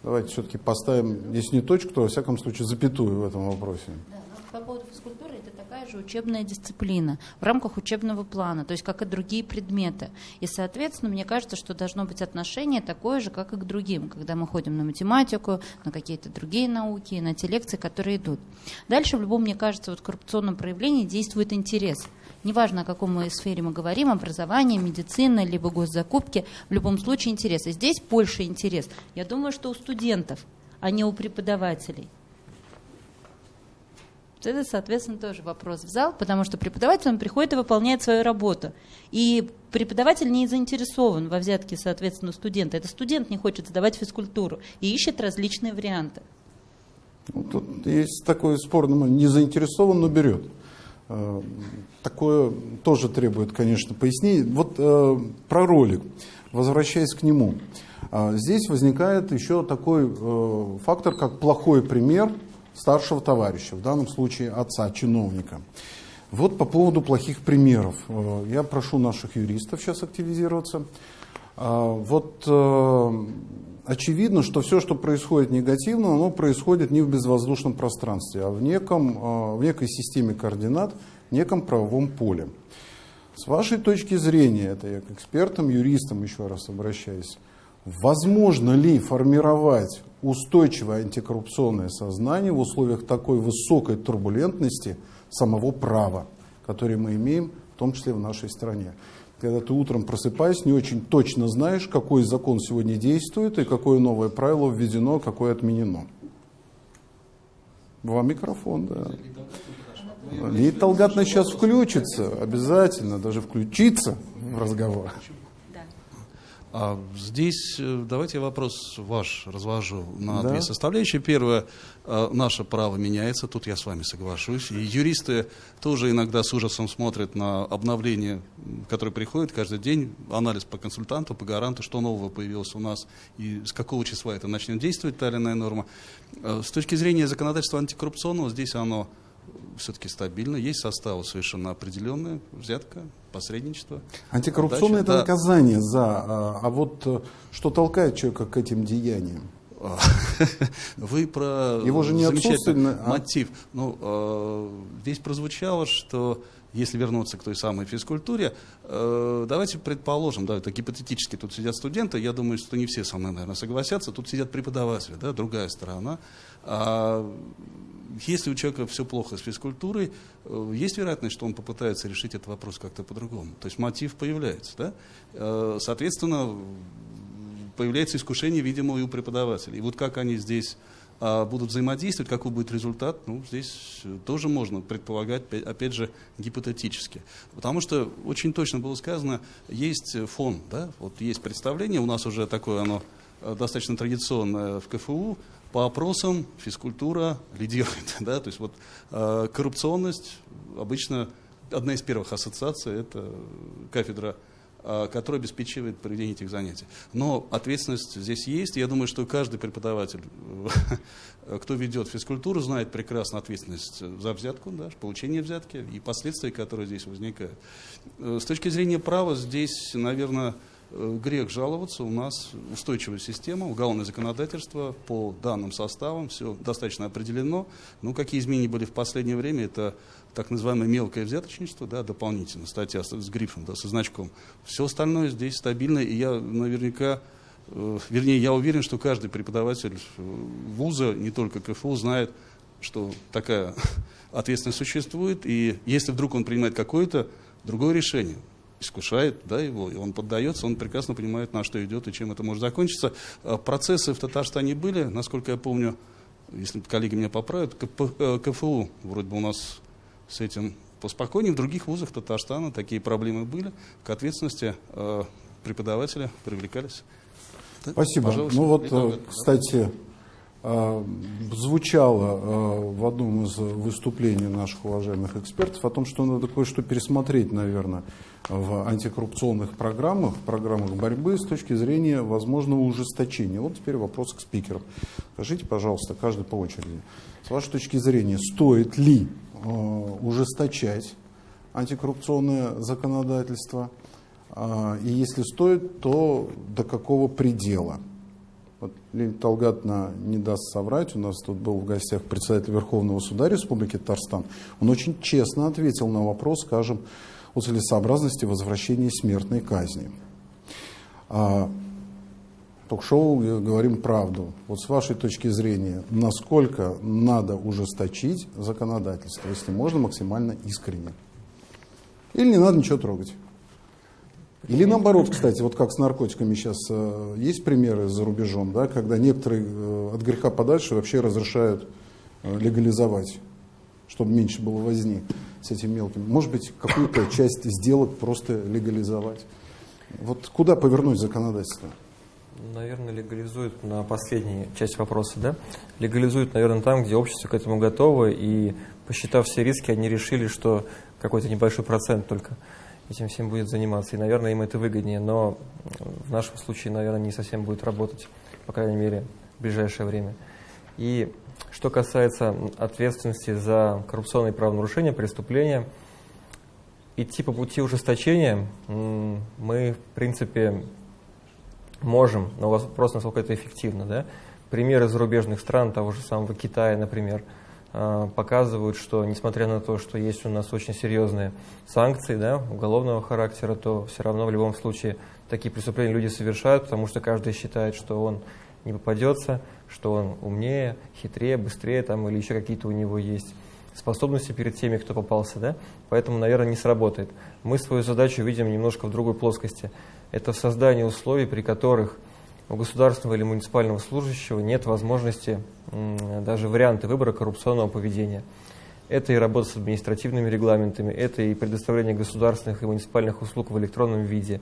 Давайте все-таки поставим, если не точку, то во всяком случае запятую в этом вопросе. Да такая же учебная дисциплина в рамках учебного плана, то есть как и другие предметы. И, соответственно, мне кажется, что должно быть отношение такое же, как и к другим, когда мы ходим на математику, на какие-то другие науки, на те лекции, которые идут. Дальше, в любом, мне кажется, вот коррупционном проявлении действует интерес. Неважно, о каком сфере мы говорим, образование, медицина, либо госзакупки, в любом случае интерес. И здесь больше интерес. Я думаю, что у студентов, а не у преподавателей. Это, соответственно, тоже вопрос в зал, потому что преподаватель он приходит и выполняет свою работу. И преподаватель не заинтересован во взятке, соответственно, студента. Это студент не хочет сдавать физкультуру и ищет различные варианты. Ну, тут есть такой спорный момент. Не заинтересован, но берет. Э, Такое тоже требует, конечно, пояснений. Вот э, про ролик, возвращаясь к нему. А, Здесь возникает еще такой э, фактор, как плохой пример старшего товарища, в данном случае отца, чиновника. Вот по поводу плохих примеров. Э, Я прошу наших юристов сейчас активизироваться. А, Вот э, очевидно, что все, что происходит негативно, оно происходит не в безвоздушном пространстве, а в, неком, э, в некой системе координат, в неком правовом поле. С вашей точки зрения, это я к экспертам, юристам еще раз обращаюсь, возможно ли формировать устойчивое антикоррупционное сознание в условиях такой высокой турбулентности самого права, который мы имеем, в том числе в нашей стране? Когда ты утром просыпаясь, не очень точно знаешь, какой закон сегодня действует и какое новое правило введено, какое отменено. Вам микрофон, да. Лид Талгатовна сейчас включится, обязательно, даже включится в разговор. А здесь э, давайте я вопрос ваш разложу на Да. две составляющие. Первое, э, наше право меняется, тут я с вами соглашусь. И юристы тоже иногда с ужасом смотрят на обновления, м, которые приходят каждый день, анализ по консультанту, по гаранту, что нового появилось у нас и с какого числа это начнет действовать, та или иная норма. Э, С точки зрения законодательства антикоррупционного, здесь оно все-таки стабильно, есть составы совершенно определенные, взятка, посредничество. Антикоррупционное отдача. это Да. наказание за, а, а вот э, что толкает человека к этим деяниям? А, Вы про Его же не замечательный а- мотив. Ну, э, здесь прозвучало, что если вернуться к той самой физкультуре, э, давайте предположим, да, это гипотетически, тут сидят студенты, я думаю, что не все со мной, наверное, согласятся, тут сидят преподаватели, да, другая сторона. А если у человека все плохо с физкультурой, э, есть вероятность, что он попытается решить этот вопрос как-то по-другому. То есть мотив появляется. Да? Э, Соответственно, появляется искушение, видимо, и у преподавателей. И вот как они здесь а, будут взаимодействовать, какой будет результат, ну, здесь э, тоже можно предполагать, опять- же, гипотетически. Потому что очень точно было сказано, есть фон, да, вот есть представление, у нас уже такое оно достаточно традиционное в КФУ, по опросам физкультура лидирует, да, то есть вот э, коррупционность обычно одна из первых ассоциаций это кафедра а, который обеспечивает проведение этих занятий. Но ответственность здесь есть. Я думаю, что каждый преподаватель, э, кто ведет физкультуру, знает прекрасно ответственность за взятку, да, получение взятки и последствия, которые здесь возникают. Э, С точки зрения права здесь, наверное, э, грех жаловаться. У нас устойчивая система, уголовное законодательство по данным составам, все достаточно определено. Ну, какие изменения были в последнее время, это так называемое мелкое взяточничество, да, дополнительно, статья с, с грифом, да, со значком. Все остальное здесь стабильно, и я наверняка, э, вернее, я уверен, что каждый преподаватель э, вуза, не только КФУ, знает, что такая ответственность существует, и если вдруг он принимает какое-то другое решение, искушает да, его, и он поддается, он прекрасно понимает, на что идет и чем это может закончиться. А Процессы в Татарстане были, насколько я помню, если коллеги меня поправят, КП, э, КФУ вроде бы у нас с этим поспокойнее. В других вузах Татарстана такие проблемы были. К ответственности э, преподавателя привлекались. Да, Спасибо. пожалуйста. Ну вот, Итак, э, кстати, э, звучало э, в одном из выступлений наших уважаемых экспертов о том, что надо кое-что пересмотреть, наверное, в антикоррупционных программах, программах борьбы с точки зрения возможного ужесточения. Вот теперь вопрос к спикерам. Скажите, пожалуйста, каждый по очереди, с вашей точки зрения, стоит ли э, ужесточать антикоррупционное законодательство? Э, и если стоит, то до какого предела? Вот Лилия Талгатна не даст соврать, у нас тут был в гостях председатель Верховного суда Республики Татарстан. Он очень честно ответил на вопрос, скажем, о целесообразности возвращения смертной казни. А, ток-шоу говорим правду. Вот с вашей точки зрения, насколько надо ужесточить законодательство, если можно, максимально искренне? Или не надо ничего трогать? Или наоборот, кстати, вот как с наркотиками сейчас э, есть примеры за рубежом, да, когда некоторые э, от греха подальше вообще разрешают э, легализовать, чтобы меньше было возни с этим мелким. Может быть, какую-то часть сделок просто легализовать. Вот куда повернуть законодательство? Наверное, легализуют на последней часть вопроса, да? Легализуют, наверное, там, где общество к этому готово, и посчитав все риски, они решили, что какой-то небольшой процент только этим всем будет заниматься. И, наверное, им это выгоднее, но в нашем случае, наверное, не совсем будет работать, по крайней мере, в ближайшее время. И что касается ответственности за коррупционные правонарушения, преступления, идти по пути ужесточения мы, в принципе, можем, но вопрос, насколько это эффективно. Да? Примеры зарубежных стран, того же самого Китая, например, а, показывают, что несмотря на то, что есть у нас очень серьезные санкции да, уголовного характера, то все равно в любом случае такие преступления люди совершают, потому что каждый считает, что он не попадется, что он умнее, хитрее, быстрее там, или еще какие-то у него есть способности перед теми, кто попался. Да? Поэтому, наверное, не сработает. Мы свою задачу видим немножко в другой плоскости. Это создание условий, при которых у государственного или муниципального служащего нет возможности даже варианты выбора коррупционного поведения. Это и работа с административными регламентами, это и предоставление государственных и муниципальных услуг в электронном виде,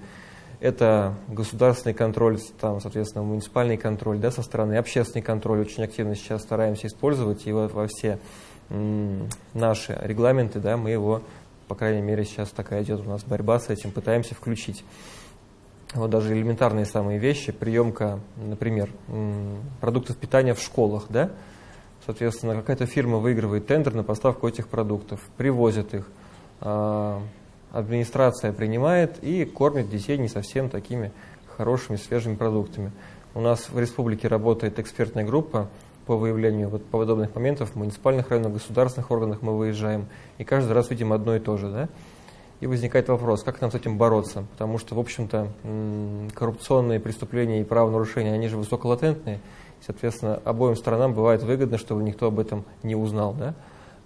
это государственный контроль, там, соответственно, муниципальный контроль да, со стороны, общественный контроль. Очень активно сейчас стараемся использовать, и вот во все наши регламенты, да, мы его, по крайней мере, сейчас такая идет у нас борьба с этим, пытаемся включить. Вот даже элементарные самые вещи, приемка, например, продуктов питания в школах, да, соответственно, какая-то фирма выигрывает тендер на поставку этих продуктов, привозит их, а, администрация принимает и кормит детей не совсем такими хорошими, свежими продуктами. У нас в республике работает экспертная группа по выявлению вот подобных моментов в муниципальных районах, государственных органах мы выезжаем, и каждый раз видим одно и то же, да, и возникает вопрос, как нам с этим бороться? Потому что, в общем-то, коррупционные преступления и правонарушения, они же высоколатентные. Соответственно, обоим сторонам бывает выгодно, чтобы никто об этом не узнал. Да?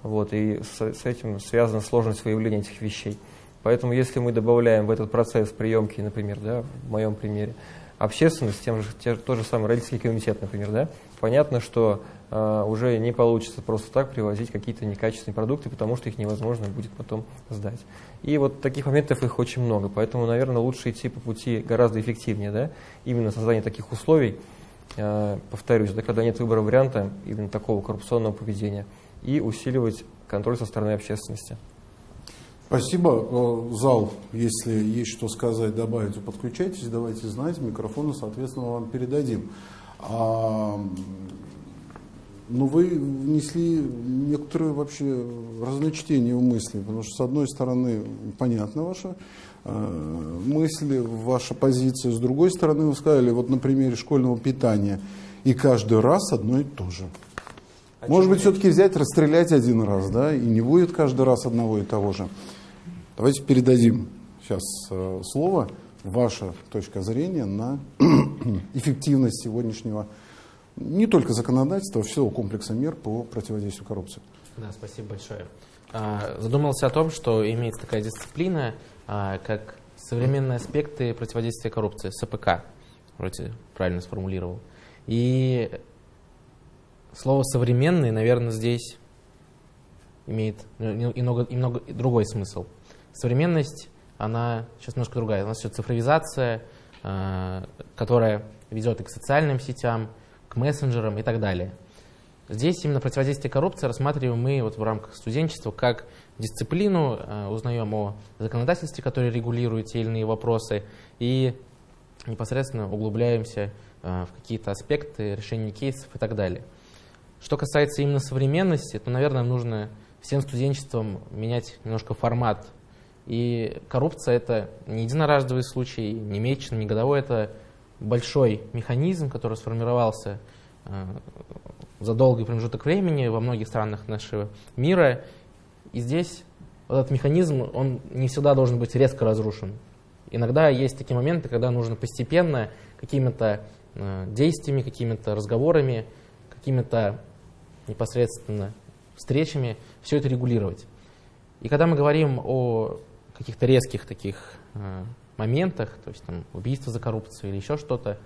Вот, и с, с этим связана сложность выявления этих вещей. Поэтому, если мы добавляем в этот процесс приемки, например, да, в моем примере, общественность, тем же, те, тот же самый родительский комитет, например, да, понятно, что э, уже не получится просто так привозить какие-то некачественные продукты, потому что их невозможно будет потом сдать. И вот таких моментов их очень много, поэтому, наверное, лучше идти по пути гораздо эффективнее, да, именно создание таких условий, э, повторюсь, да, когда нет выбора варианта именно такого коррупционного поведения, и усиливать контроль со стороны общественности. Спасибо. Э, зал, если есть что сказать, добавить, подключайтесь, давайте знать, микрофоны, соответственно, вам передадим. А, ну, вы внесли некоторые вообще разночтение в мысли, потому что, с одной стороны, понятна ваша э, мысль, ваша позиция, с другой стороны, вы сказали, вот на примере школьного питания, и каждый раз одно и то же. А Может быть, все-таки взять, расстрелять один раз, да, и не будет каждый раз одного и того же. Давайте передадим сейчас э, слово, ваша точка зрения на эффективность сегодняшнего не только законодательства, а всего комплекса мер по противодействию коррупции. Да, спасибо большое. А, задумался о том, что имеется такая дисциплина, а, как современные аспекты противодействия коррупции, СПК, вроде правильно сформулировал. И слово «современный», наверное, здесь имеет немного, немного другой смысл. Современность, она сейчас немножко другая. У нас все цифровизация, а, которая ведет и к социальным сетям, к мессенджерам и так далее. Здесь именно противодействие коррупции рассматриваем мы вот в рамках студенчества как дисциплину, э, узнаем о законодательстве, которое регулирует те или иные вопросы, и непосредственно углубляемся э, в какие-то аспекты решения кейсов и так далее. Что касается именно современности, то, наверное, нужно всем студенчествам менять немножко формат. И коррупция – это не единоразовый случай, не месячный, не годовой, это большой механизм, который сформировался э, за долгий промежуток времени во многих странах нашего мира. И здесь этот механизм, он не всегда должен быть резко разрушен. Иногда есть такие моменты, когда нужно постепенно какими-то э, действиями, какими-то разговорами, какими-то непосредственно встречами все это регулировать. И когда мы говорим о каких-то резких таких э, моментах, то есть там, убийство за коррупцию или еще что-то,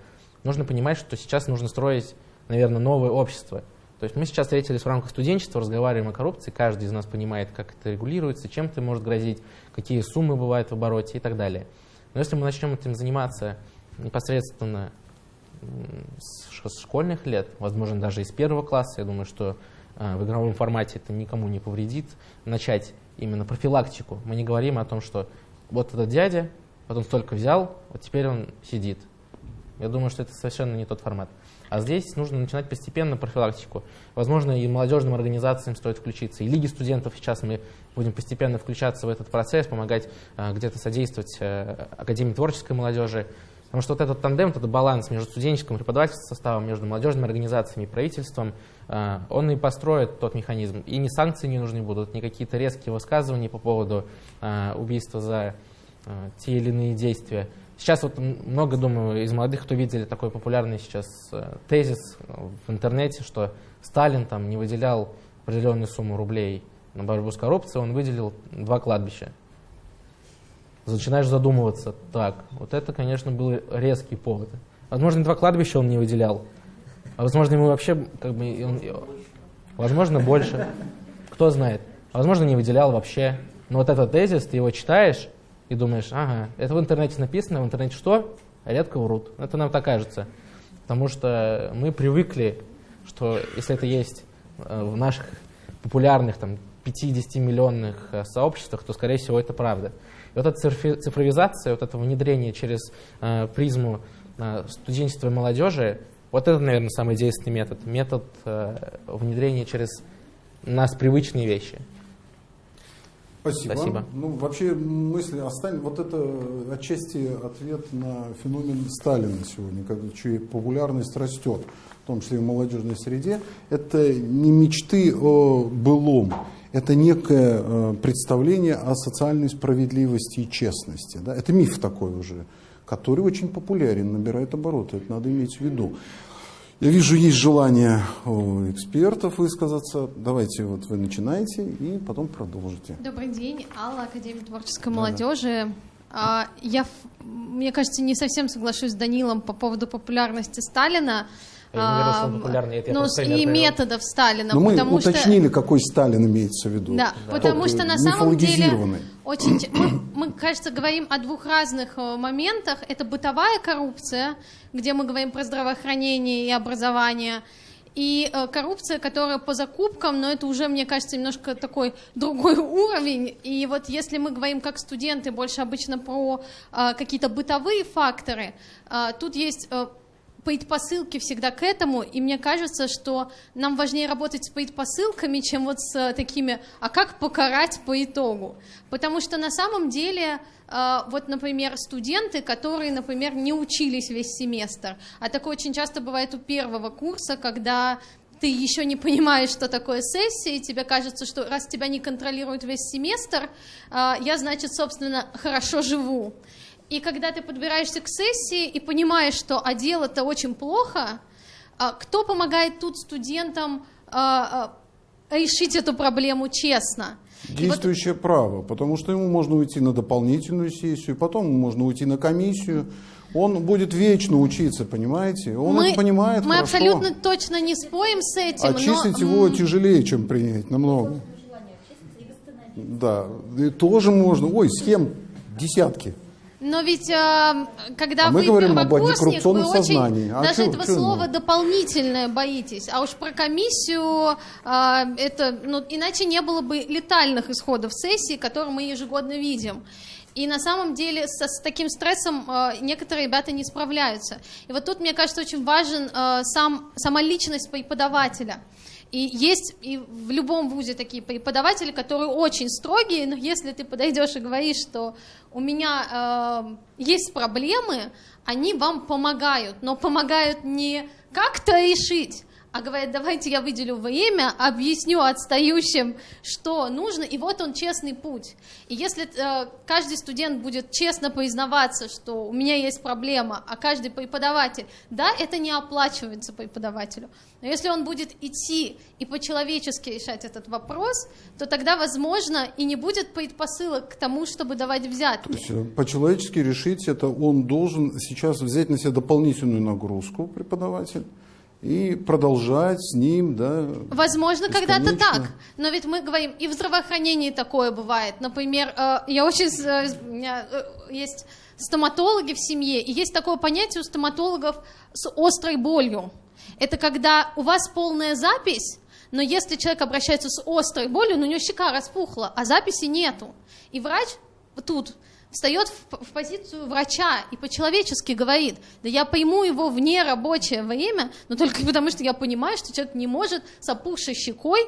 нужно понимать, что сейчас нужно строить, наверное, новое общество. То есть мы сейчас встретились в рамках студенчества, разговариваем о коррупции, каждый из нас понимает, как это регулируется, чем это может грозить, какие суммы бывают в обороте и так далее. Но если мы начнем этим заниматься непосредственно с школьных лет, возможно, даже из первого класса, я думаю, что э, в игровом формате это никому не повредит, начать именно профилактику. Мы не говорим о том, что вот этот дядя, вот он столько взял, вот теперь он сидит. Я думаю, что это совершенно не тот формат. А здесь нужно начинать постепенно профилактику. Возможно, и молодежным организациям стоит включиться, и лиги студентов сейчас мы будем постепенно включаться в этот процесс, помогать э, где-то содействовать э, Академии творческой молодежи. Потому что вот этот тандем, этот баланс между студенческим преподавательским составом, между молодежными организациями и правительством, э, он и построит тот механизм. И ни санкции не нужны будут, ни какие-то резкие высказывания по поводу э, убийства за э, те или иные действия. Сейчас вот много, думаю, из молодых, кто видели такой популярный сейчас тезис в интернете, что Сталин там не выделял определенную сумму рублей на борьбу с коррупцией, он выделил два кладбища. Начинаешь задумываться, так, вот это, конечно, был резкий повод. Возможно, два кладбища он не выделял, а возможно, ему вообще, как бы, он, возможно, больше, кто знает. Возможно, не выделял вообще. Но вот этот тезис, ты его читаешь, и думаешь, ага, это в интернете написано, в интернете что? Редко врут. Это нам так кажется. Потому что мы привыкли, что если это есть э, в наших популярных там, 50-миллионных э, сообществах, то, скорее всего, это правда. И вот эта цифровизация, вот это внедрение через э, призму э, студенчества и молодежи, вот это, наверное, самый действенный метод. Метод э, внедрения через нас привычные вещи. Спасибо. Спасибо. Ну, вообще мысли о Сталине, вот это отчасти ответ на феномен Сталина сегодня, как чья популярность растет, в том числе и в молодежной среде. Это не мечты о былом, это некое э, представление о социальной справедливости и честности. Да? Это миф такой уже, который очень популярен, набирает обороты, это надо иметь в виду. Я вижу, есть желание у экспертов высказаться. Давайте вот вы начинаете и потом продолжите. Добрый день, Алла, Академия творческой да, молодежи. Да. Я, мне кажется, не совсем соглашусь с Данилом по поводу популярности Сталина. Я не популярный, это ну, и методов Сталина. Но мы уточнили, что... какой Сталин имеется в виду. Да, да. потому Тот, что на самом деле очень, мы, мы, кажется, говорим о двух разных э, моментах. Это бытовая коррупция, где мы говорим про здравоохранение и образование, и э, коррупция, которая по закупкам, но это уже, мне кажется, немножко такой другой уровень. И вот если мы говорим как студенты больше обычно про э, какие-то бытовые факторы, э, тут есть э, предпосылки всегда к этому, и мне кажется, что нам важнее работать с предпосылками, чем вот с э, такими, а как покарать по итогу. Потому что на самом деле, э, вот, например, студенты, которые, например, не учились весь семестр, а такое очень часто бывает у первого курса, когда ты еще не понимаешь, что такое сессия, и тебе кажется, что раз тебя не контролируют весь семестр, э, я, значит, собственно, хорошо живу. И когда ты подбираешься к сессии и понимаешь, что а дело-то очень плохо, а кто помогает тут студентам а, а, решить эту проблему честно? Действующее вот... право, потому что ему можно уйти на дополнительную сессию, потом можно уйти на комиссию. Он будет вечно учиться, понимаете? Он мы, это понимает Мы хорошо. абсолютно точно не спорим с этим. Очистить но... его тяжелее, чем принять, намного. Да, и тоже можно. Ой, схем десятки. Но ведь э, когда а вы мы говорим об первокурсник, вы очень сознании. А даже чё, этого чё слова ну? дополнительное боитесь. А уж про комиссию э, это, ну, иначе не было бы летальных исходов сессии, которые мы ежегодно видим. И на самом деле со, с таким стрессом э, некоторые ребята не справляются. И вот тут, мне кажется, очень важен э, сам, сама личность преподавателя. И есть и в любом вузе такие преподаватели, которые очень строгие, но если ты подойдешь и говоришь, что у меня э, есть проблемы, они вам помогают, но помогают не как-то решить, а говорят, давайте я выделю время, объясню отстающим, что нужно, и вот он честный путь. И если э, каждый студент будет честно признаваться, что у меня есть проблема, а каждый преподаватель, да, это не оплачивается преподавателю, но если он будет идти и по-человечески решать этот вопрос, то тогда, возможно, и не будет предпосылок к тому, чтобы давать взятки. То есть э, по-человечески решить это он должен сейчас взять на себя дополнительную нагрузку, преподаватель, и продолжать с ним, да. Возможно, когда-то так, но ведь мы говорим, и в здравоохранении такое бывает. Например, э, я очень, э, у меня э, есть стоматологи в семье, и есть такое понятие у стоматологов с острой болью. Это когда у вас полная запись, но если человек обращается с острой болью, но у него щека распухла, а записи нету. И врач тут встает в, в позицию врача и по-человечески говорит, да я пойму его в нерабочее время, но только потому, что я понимаю, что человек не может с опухшей щекой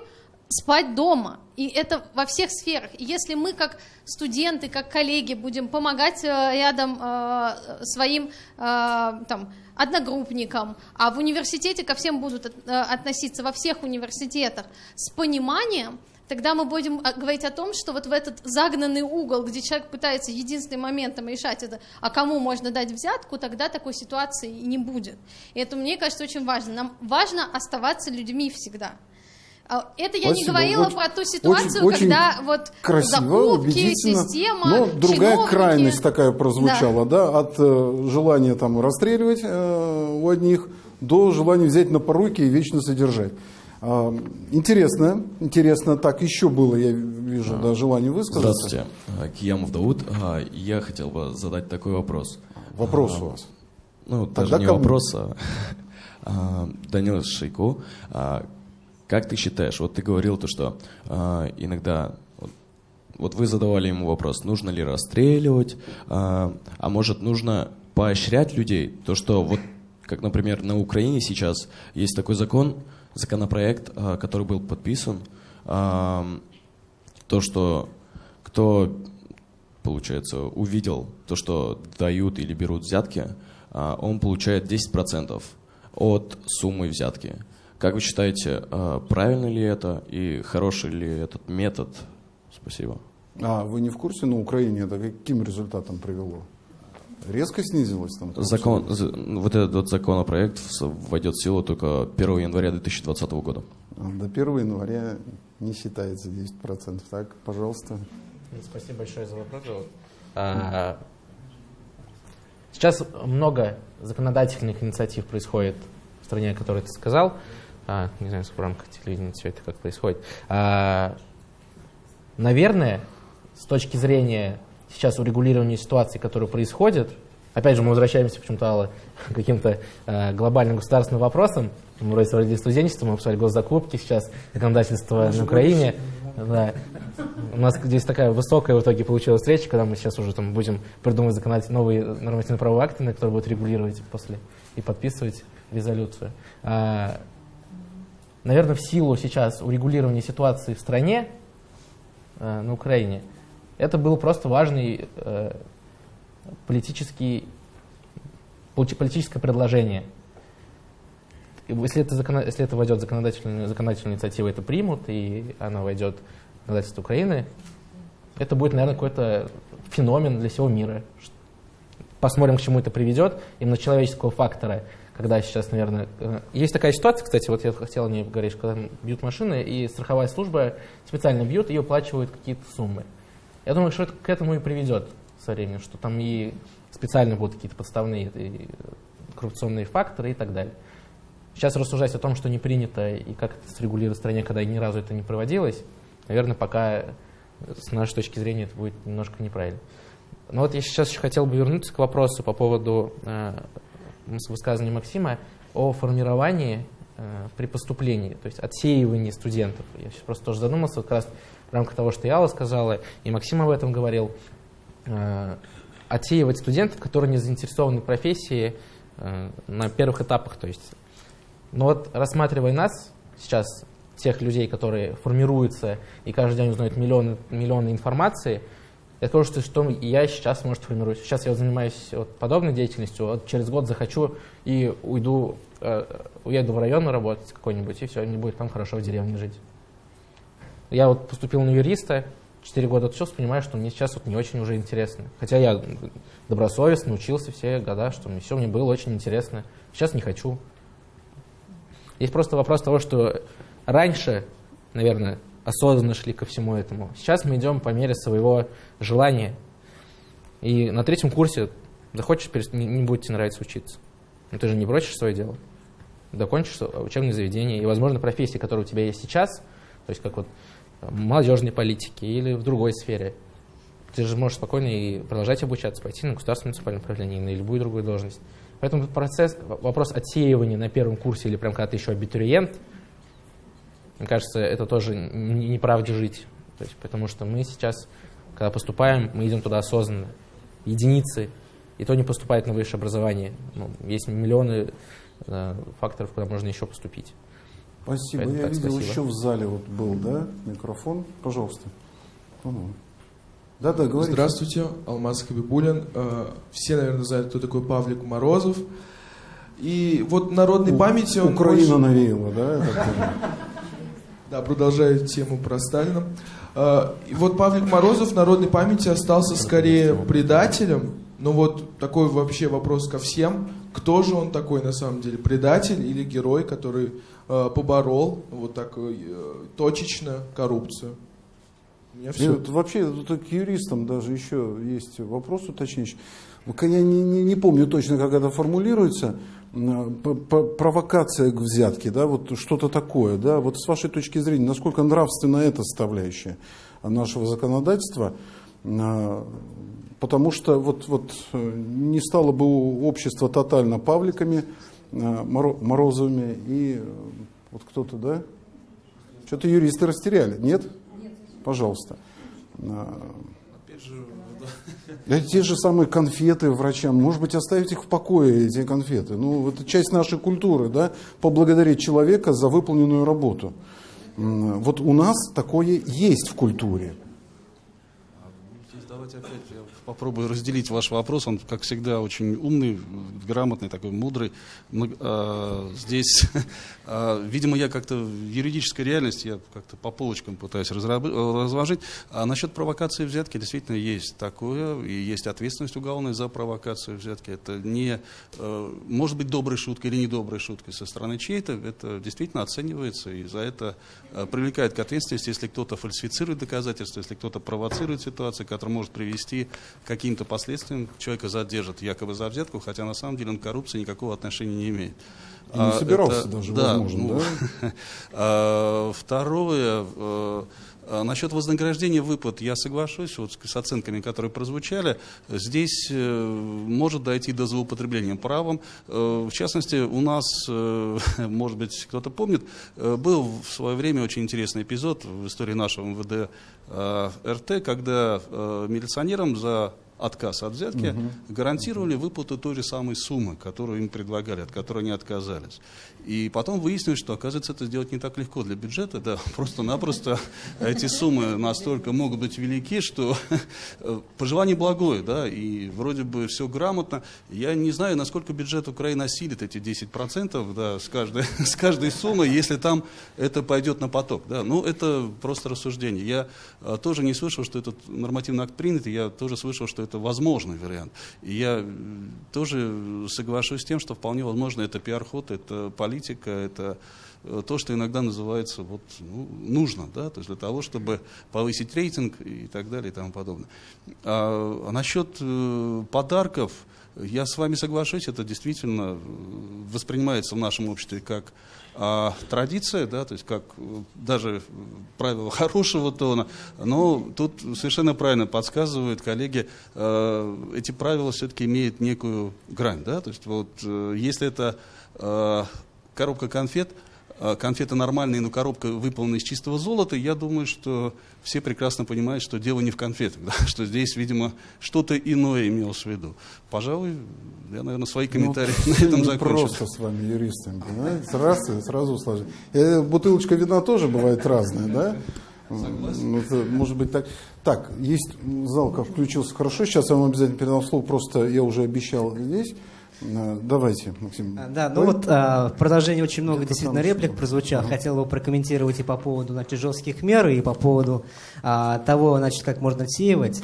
спать дома. И это во всех сферах. И если мы, как студенты, как коллеги, будем помогать э, рядом э, своим э, там, одногруппникам, а в университете ко всем будут э, относиться, во всех университетах, с пониманием, тогда мы будем а, говорить о том, что вот в этот загнанный угол, где человек пытается единственным моментом решать это, а кому можно дать взятку, тогда такой ситуации не будет. И это, мне кажется, очень важно. Нам важно оставаться людьми всегда. А, это я Спасибо. не говорила очень, про ту ситуацию, очень, когда вот красиво, закупки, система, Но другая чиновники. крайность такая прозвучала, да, да от э, желания там расстреливать э, у одних до желания взять на поруки и вечно содержать. А, интересно, интересно. Так, еще было, я вижу, да, желание высказаться. Здравствуйте, а, Киямов Дауд. А, я хотел бы задать такой вопрос. Вопрос у вас? Ну, Тогда даже не кому? вопрос, а Данил Шейко. Как ты считаешь, вот ты говорил то, что иногда вот вы задавали ему вопрос, нужно ли расстреливать, а, а может нужно поощрять людей, то что вот, как, например, на Украине сейчас есть такой закон, законопроект, а, который был подписан, а, то, что кто, получается, увидел то, что дают или берут взятки, а, он получает 10% от суммы взятки. Как вы считаете, правильно ли это и хороший ли этот метод? Спасибо. А вы не в курсе, на Украине это каким результатом привело? Резко снизилось там? Закон, вот этот вот законопроект войдет в силу только 1 января 2020 года. А, до 1 января не считается 10%. Так, пожалуйста. Спасибо большое за вопрос. А, сейчас много законодательных инициатив происходит в стране, о которой ты сказал. А, не знаю, в рамках телевидения все это как происходит. А, наверное, с точки зрения сейчас урегулирование ситуации, которая происходит, опять же, мы возвращаемся почему-то к каким-то э, глобальным государственным вопросам, мы вроде говорили студенчество, мы обсуждали госзакупки сейчас, законодательство на Украине. Да. У нас здесь такая высокая в итоге получилась встреча, когда мы сейчас уже там будем придумывать законодательные новые нормативно-правовые акты, на которые будут регулировать после и подписывать резолюцию. А, наверное, в силу сейчас урегулирования ситуации в стране, а, на Украине, это был просто важный э, политический, политическое предложение. Если это, закон, если это войдет законодательная, законодательная инициатива, это примут, и она войдет в законодательство Украины, это будет, наверное, какой-то феномен для всего мира. Посмотрим, к чему это приведет, именно человеческого фактора, когда сейчас, наверное... Э, есть такая ситуация, кстати, вот я хотел не говорить, когда бьют машины, и страховая служба специально бьет и оплачивает какие-то суммы. Я думаю, что это к этому и приведет со временем, что там и специально будут какие-то подставные и коррупционные факторы и так далее. Сейчас рассуждать о том, что не принято и как это срегулировать в стране, когда ни разу это не проводилось, наверное, пока с нашей точки зрения это будет немножко неправильно. Но вот я сейчас еще хотел бы вернуться к вопросу по поводу э, высказывания Максима о формировании э, при поступлении, то есть отсеивании студентов. Я сейчас просто тоже задумался, вот как раз в рамках того, что Яла сказала, и Максим об этом говорил, э, отсеивать студентов, которые не заинтересованы в профессии э, на первых этапах. То есть. Но вот рассматривая нас сейчас, тех людей, которые формируются и каждый день узнают миллионы, миллионы информации, я скажу, что, что я сейчас, может, формируюсь. Сейчас я занимаюсь вот подобной деятельностью, вот через год захочу и уйду, э, уеду в район работать какой-нибудь, и все, мне будет там хорошо в деревне жить. Я вот поступил на юриста, 4 года отучился, понимаю, что мне сейчас вот не очень уже интересно. Хотя я добросовестно учился все года, что мне все мне было очень интересно. Сейчас не хочу. Есть просто вопрос того, что раньше, наверное, осознанно шли ко всему этому. Сейчас мы идем по мере своего желания. И на третьем курсе захочешь, не, не будет тебе нравиться учиться. Но ты же не бросишь свое дело. Докончишь учебное заведение. И, возможно, профессии, которые у тебя есть сейчас, то есть как вот молодежной политики или в другой сфере, ты же можешь спокойно и продолжать обучаться, пойти на государственное муниципальное управление, на любую другую должность. Поэтому процесс, вопрос отсеивания на первом курсе или прям когда ты еще абитуриент, мне кажется, это тоже неправде жить. То есть, потому что мы сейчас, когда поступаем, мы идем туда осознанно. Единицы, и то не поступает на высшее образование. Ну, есть миллионы э, факторов, куда можно еще поступить. Спасибо. Поэтому, Я так, видел спасибо. еще в зале вот был, да, микрофон. Пожалуйста. Да, да, говорите. Здравствуйте, Алмаз Хабибулин. Э, все, наверное, знают, кто такой Павлик Морозов. И вот народной У, памяти он... Украина очень... навеяла, да? Да, продолжаю тему про Сталина. А, и вот Павлик Морозов в народной памяти остался скорее предателем. Но вот такой вообще вопрос ко всем. Кто же он такой на самом деле? Предатель или герой, который э, поборол вот так э, точечно коррупцию? Все. Нет, вообще тут к юристам даже еще есть вопрос уточняющий. Я не, не, не помню точно, как это формулируется провокация к взятке, да, вот что-то такое, да, вот с вашей точки зрения, насколько нравственна эта составляющая нашего законодательства, потому что вот, вот э, не стало бы общество тотально Павликами, а, Морозовыми и э, вот кто-то, да? Что-то юристы растеряли, нет? Нет. Пожалуйста. Опять же, это те же самые конфеты врачам. Может быть, оставить их в покое, эти конфеты. Ну, это часть нашей культуры, да, поблагодарить человека за выполненную работу. Вот у нас такое есть в культуре. Давайте опять попробую разделить ваш вопрос. Он, как всегда, очень умный, грамотный, такой мудрый. А, здесь, а, видимо, я как-то в юридической реальности, я как-то по полочкам пытаюсь разложить. А насчет провокации взятки действительно есть такое, и есть ответственность уголовная за провокацию взятки. Это не, а, может быть, доброй шуткой или недоброй шуткой со стороны чьей-то, это действительно оценивается, и за это привлекает к ответственности, если кто-то фальсифицирует доказательства, если кто-то провоцирует ситуацию, которая может привести каким-то последствиям человека задержат якобы за взятку, хотя на самом деле он к коррупции никакого отношения не имеет. И не собирался это, даже, да, возможно, ну, да? А, второе, э, а насчет вознаграждения выплат я соглашусь вот с оценками, которые прозвучали. Здесь э, может дойти до злоупотребления правом. Э, в частности, у нас, может быть, кто-то помнит, был в свое время очень интересный эпизод в истории нашего МВД РТ, когда милиционерам за отказ от взятки, угу. гарантировали выплату той же самой суммы, которую им предлагали, от которой они отказались. И потом выяснилось, что, оказывается, это сделать не так легко для бюджета, да, просто-напросто эти суммы настолько могут быть велики, что пожелание благое, да, и вроде бы все грамотно. Я не знаю, насколько бюджет Украины осилит эти 10%, да, с каждой, с каждой суммы, если там это пойдет на поток, да. Ну, это просто рассуждение. Я а, тоже не слышал, что этот нормативный акт принят, я тоже слышал, что это возможный вариант. И я тоже соглашусь с тем, что вполне возможно это пиар-ход, это политика, политика, это э, то, что иногда называется вот, ну, нужно, да, то есть для того, чтобы повысить рейтинг и так далее и тому подобное. А, а насчет э, подарков, я с вами соглашусь, это действительно воспринимается в нашем обществе как а, традиция, да, то есть как даже правило хорошего тона, но тут совершенно правильно подсказывают коллеги, э, эти правила все-таки имеют некую грань, да, то есть вот э, если это э, коробка конфет, э, конфеты нормальные, но коробка выполнена из чистого золота, я думаю, что все прекрасно понимают, что дело не в конфетах, да, что здесь, видимо, что-то иное имелось в виду. Пожалуй, я, наверное, свои ну, комментарии ну, на этом закончу. просто с вами юристами, понимаете? Раз и сразу сложить. Э, бутылочка вина тоже бывает разная, да? Ну, это, может быть так. Так, есть зал, как включился хорошо. Сейчас я вам обязательно передам слово. Просто я уже обещал здесь. Э, давайте, Максим. А, да, ну вот а, в продолжении очень много действительно реплик прозвучало. Хотел бы прокомментировать и по поводу значит, жестких мер, и по поводу а, того, значит, как можно отсеивать.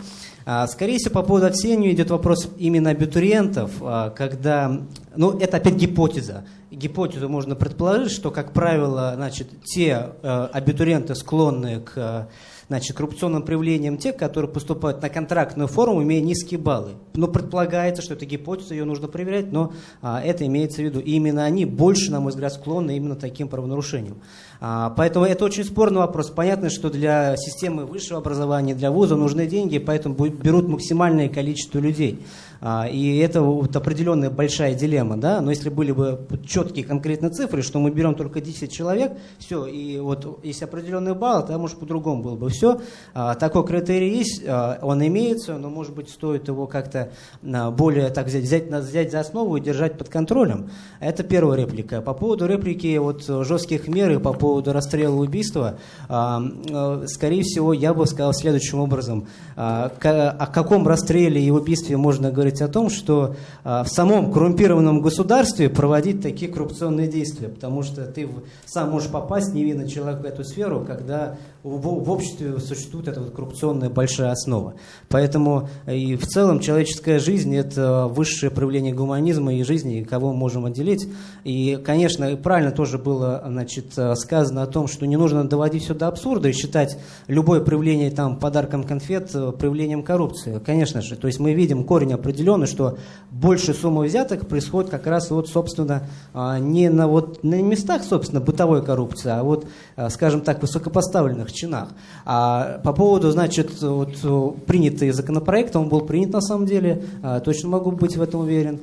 А, скорее всего, по поводу отсеивания идет вопрос именно абитуриентов, а, когда, ну, это опять гипотеза. Гипотезу можно предположить, что, как правило, значит, те а, абитуриенты, склонные к значит, коррупционным проявлением тех, которые поступают на контрактную форму, имея низкие баллы. Но предполагается, что это гипотеза, ее нужно проверять, но а, это имеется в виду. И именно они больше, на мой взгляд, склонны именно таким правонарушениям. А, поэтому это очень спорный вопрос. Понятно, что для системы высшего образования, для вуза нужны деньги, поэтому берут максимальное количество людей. А, и это вот определенная большая дилемма, да, но если были бы четкие конкретные цифры, что мы берем только 10 человек, все, и вот есть определенный балл, тогда, может, по-другому было бы все. А, такой критерий есть, а, он имеется, но, может быть, стоит его как-то более, так взять, взять, взять за основу и держать под контролем. Это первая реплика. По поводу реплики вот жестких мер и по поводу расстрела убийства, скорее всего, я бы сказал следующим образом. О каком расстреле и убийстве можно говорить говорить о том, что а, в самом коррумпированном государстве проводить такие коррупционные действия, потому что ты сам можешь попасть, невинный человек, в эту сферу, когда в, обществе существует эта вот коррупционная большая основа. Поэтому и в целом человеческая жизнь – это высшее проявление гуманизма и жизни, кого мы можем отделить. И, конечно, правильно тоже было значит, сказано о том, что не нужно доводить все до абсурда и считать любое проявление там, подарком конфет проявлением коррупции. Конечно же, то есть мы видим корень определенный, что больше суммы взяток происходит как раз вот, собственно, а, не на, вот, на местах, собственно, бытовой коррупции, а вот, а, скажем так, высокопоставленных чинах. А по поводу, значит, вот, принятый законопроект, он был принят на самом деле, а, точно могу быть в этом уверен.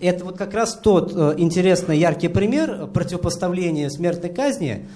Это вот как раз тот э, интересный, яркий пример противопоставления смертной казни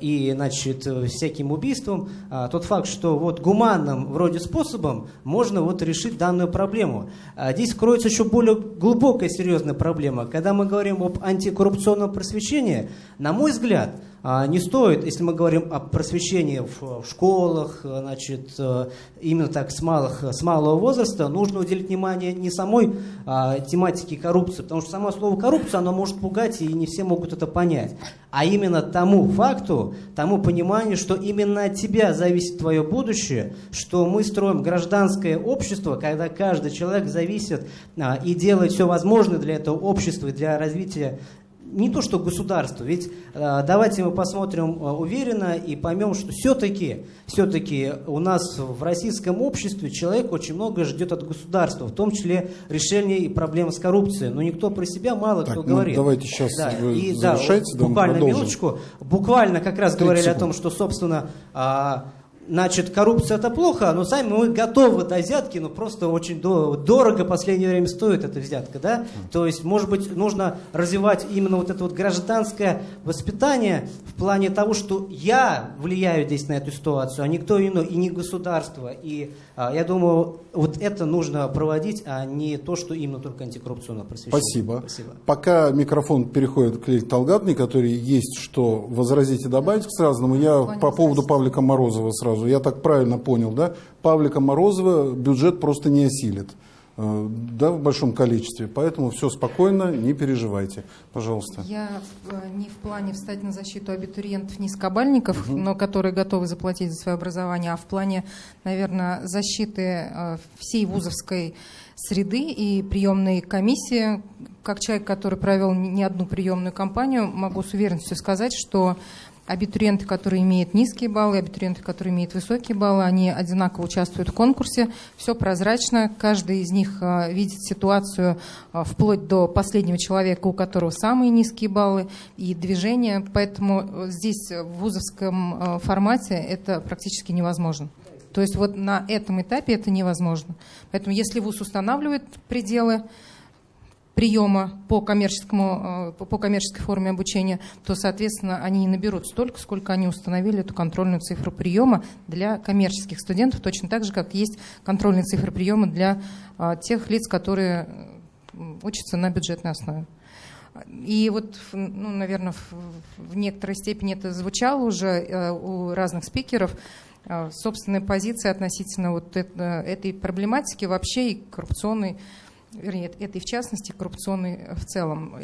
и, значит, всяким убийствам. Тот факт, что вот гуманным вроде способом можно вот решить данную проблему. Здесь кроется еще более глубокая серьезная проблема. Когда мы говорим об антикоррупционном просвещении, на мой взгляд, а, не стоит, если мы говорим о просвещении в, школах, значит, э, именно так с, малых, с малого возраста, нужно уделить внимание не самой а, тематике коррупции, потому что само слово коррупция, оно может пугать, и не все могут это понять, а именно тому факту, тому пониманию, что именно от тебя зависит твое будущее, что мы строим гражданское общество, когда каждый человек зависит а, и делает все возможное для этого общества, для развития не то что государство, ведь э, давайте мы посмотрим э, уверенно и поймем, что все-таки все-таки у нас в российском обществе человек очень много ждет от государства, в том числе решения и проблем с коррупцией. Но никто про себя мало так, кто ну, говорит. Давайте сейчас да, и, да, буквально минуточку. Буквально как раз говорили секунд. о том, что, собственно, а, значит, коррупция это плохо, но сами мы готовы до взятки, но просто очень дорого в последнее время стоит эта взятка, да? То есть, может быть, нужно развивать именно вот это вот гражданское воспитание в плане того, что я влияю здесь на эту ситуацию, а никто иной, и не государство. И а, я думаю, вот это нужно проводить, а не то, что именно только антикоррупционное просвещение. Спасибо. Спасибо. Пока микрофон переходит к Лиле Талгатной, который есть что возразить и добавить к сразному, я по поводу Павлика Морозова сразу сразу. Я так правильно понял, да? Павлика Морозова бюджет просто не осилит э, да, в большом количестве. Поэтому все спокойно, не переживайте. Пожалуйста. Я э, не в плане встать на защиту абитуриентов низкобальников, угу. но которые готовы заплатить за свое образование, а в плане, наверное, защиты э, всей вузовской среды и приемной комиссии. Как человек, который провел не одну приемную кампанию, могу с уверенностью сказать, что абитуриенты, которые имеют низкие баллы, абитуриенты, которые имеют высокие баллы, они одинаково участвуют в конкурсе. Все прозрачно, каждый из них а, видит ситуацию а, вплоть до последнего человека, у которого самые низкие баллы и движение. Поэтому здесь в вузовском формате это практически невозможно. То есть вот на этом этапе это невозможно. Поэтому если ВУЗ устанавливает пределы, приема по, коммерческому, э, по коммерческой форме обучения, то, соответственно, они не наберут столько, сколько они установили эту контрольную цифру приема для коммерческих студентов, точно так же, как есть контрольные цифры приема для э, тех лиц, которые учатся на бюджетной основе. И вот, ну, наверное, в, некоторой степени это звучало уже э, у разных спикеров, собственная позиция относительно вот это, этой проблематики вообще и коррупционной вернее, этой в частности, коррупционной в целом.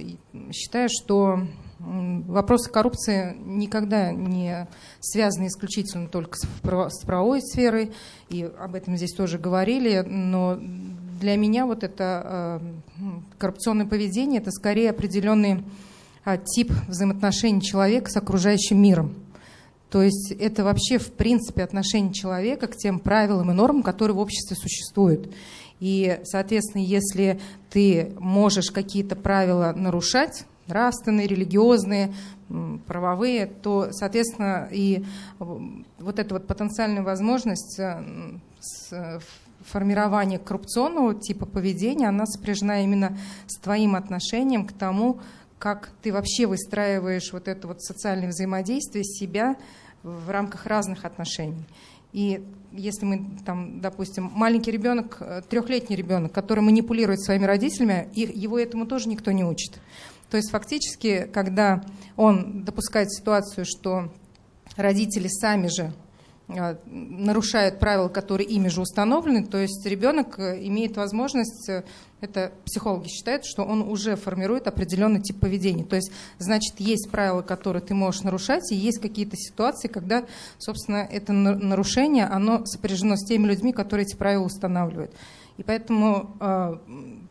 считаю, что вопросы коррупции никогда не связаны исключительно только с правовой сферой, и об этом здесь тоже говорили, но для меня вот это э, коррупционное поведение – это скорее определенный а, тип взаимоотношений человека с окружающим миром. То есть это вообще в принципе отношение человека к тем правилам и нормам, которые в обществе существуют. И, соответственно, если ты можешь какие-то правила нарушать, нравственные, религиозные, правовые, то, соответственно, и вот эта вот потенциальная возможность э, формирования коррупционного типа поведения, она сопряжена именно с твоим отношением к тому, как ты вообще выстраиваешь вот это вот социальное взаимодействие себя в рамках разных отношений. И если мы там, допустим, маленький ребенок, э, трехлетний ребенок, который манипулирует своими родителями, и его этому тоже никто не учит. То есть фактически, когда он допускает ситуацию, что родители сами же нарушают правила, которые ими же установлены, то есть ребенок э, имеет возможность это психологи считают, что он уже формирует определенный тип поведения. То есть, значит, есть правила, которые ты можешь нарушать, и есть какие-то ситуации, когда, собственно, это нарушение, оно сопряжено с теми людьми, которые эти правила устанавливают. И поэтому э,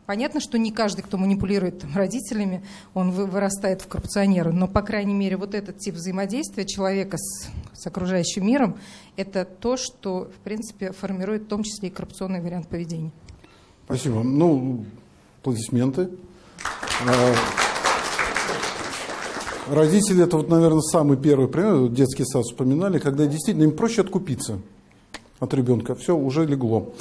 понятно, что не каждый, кто манипулирует там, родителями, он вырастает в коррупционера, но, по крайней мере, вот этот тип взаимодействия человека с, с окружающим миром, это то, что, в принципе, формирует в том числе и коррупционный вариант поведения. Спасибо. Ну, аплодисменты. А, родители, это вот, наверное, самый первый пример, детский сад вспоминали, когда действительно им проще откупиться от ребенка. Все, уже легло.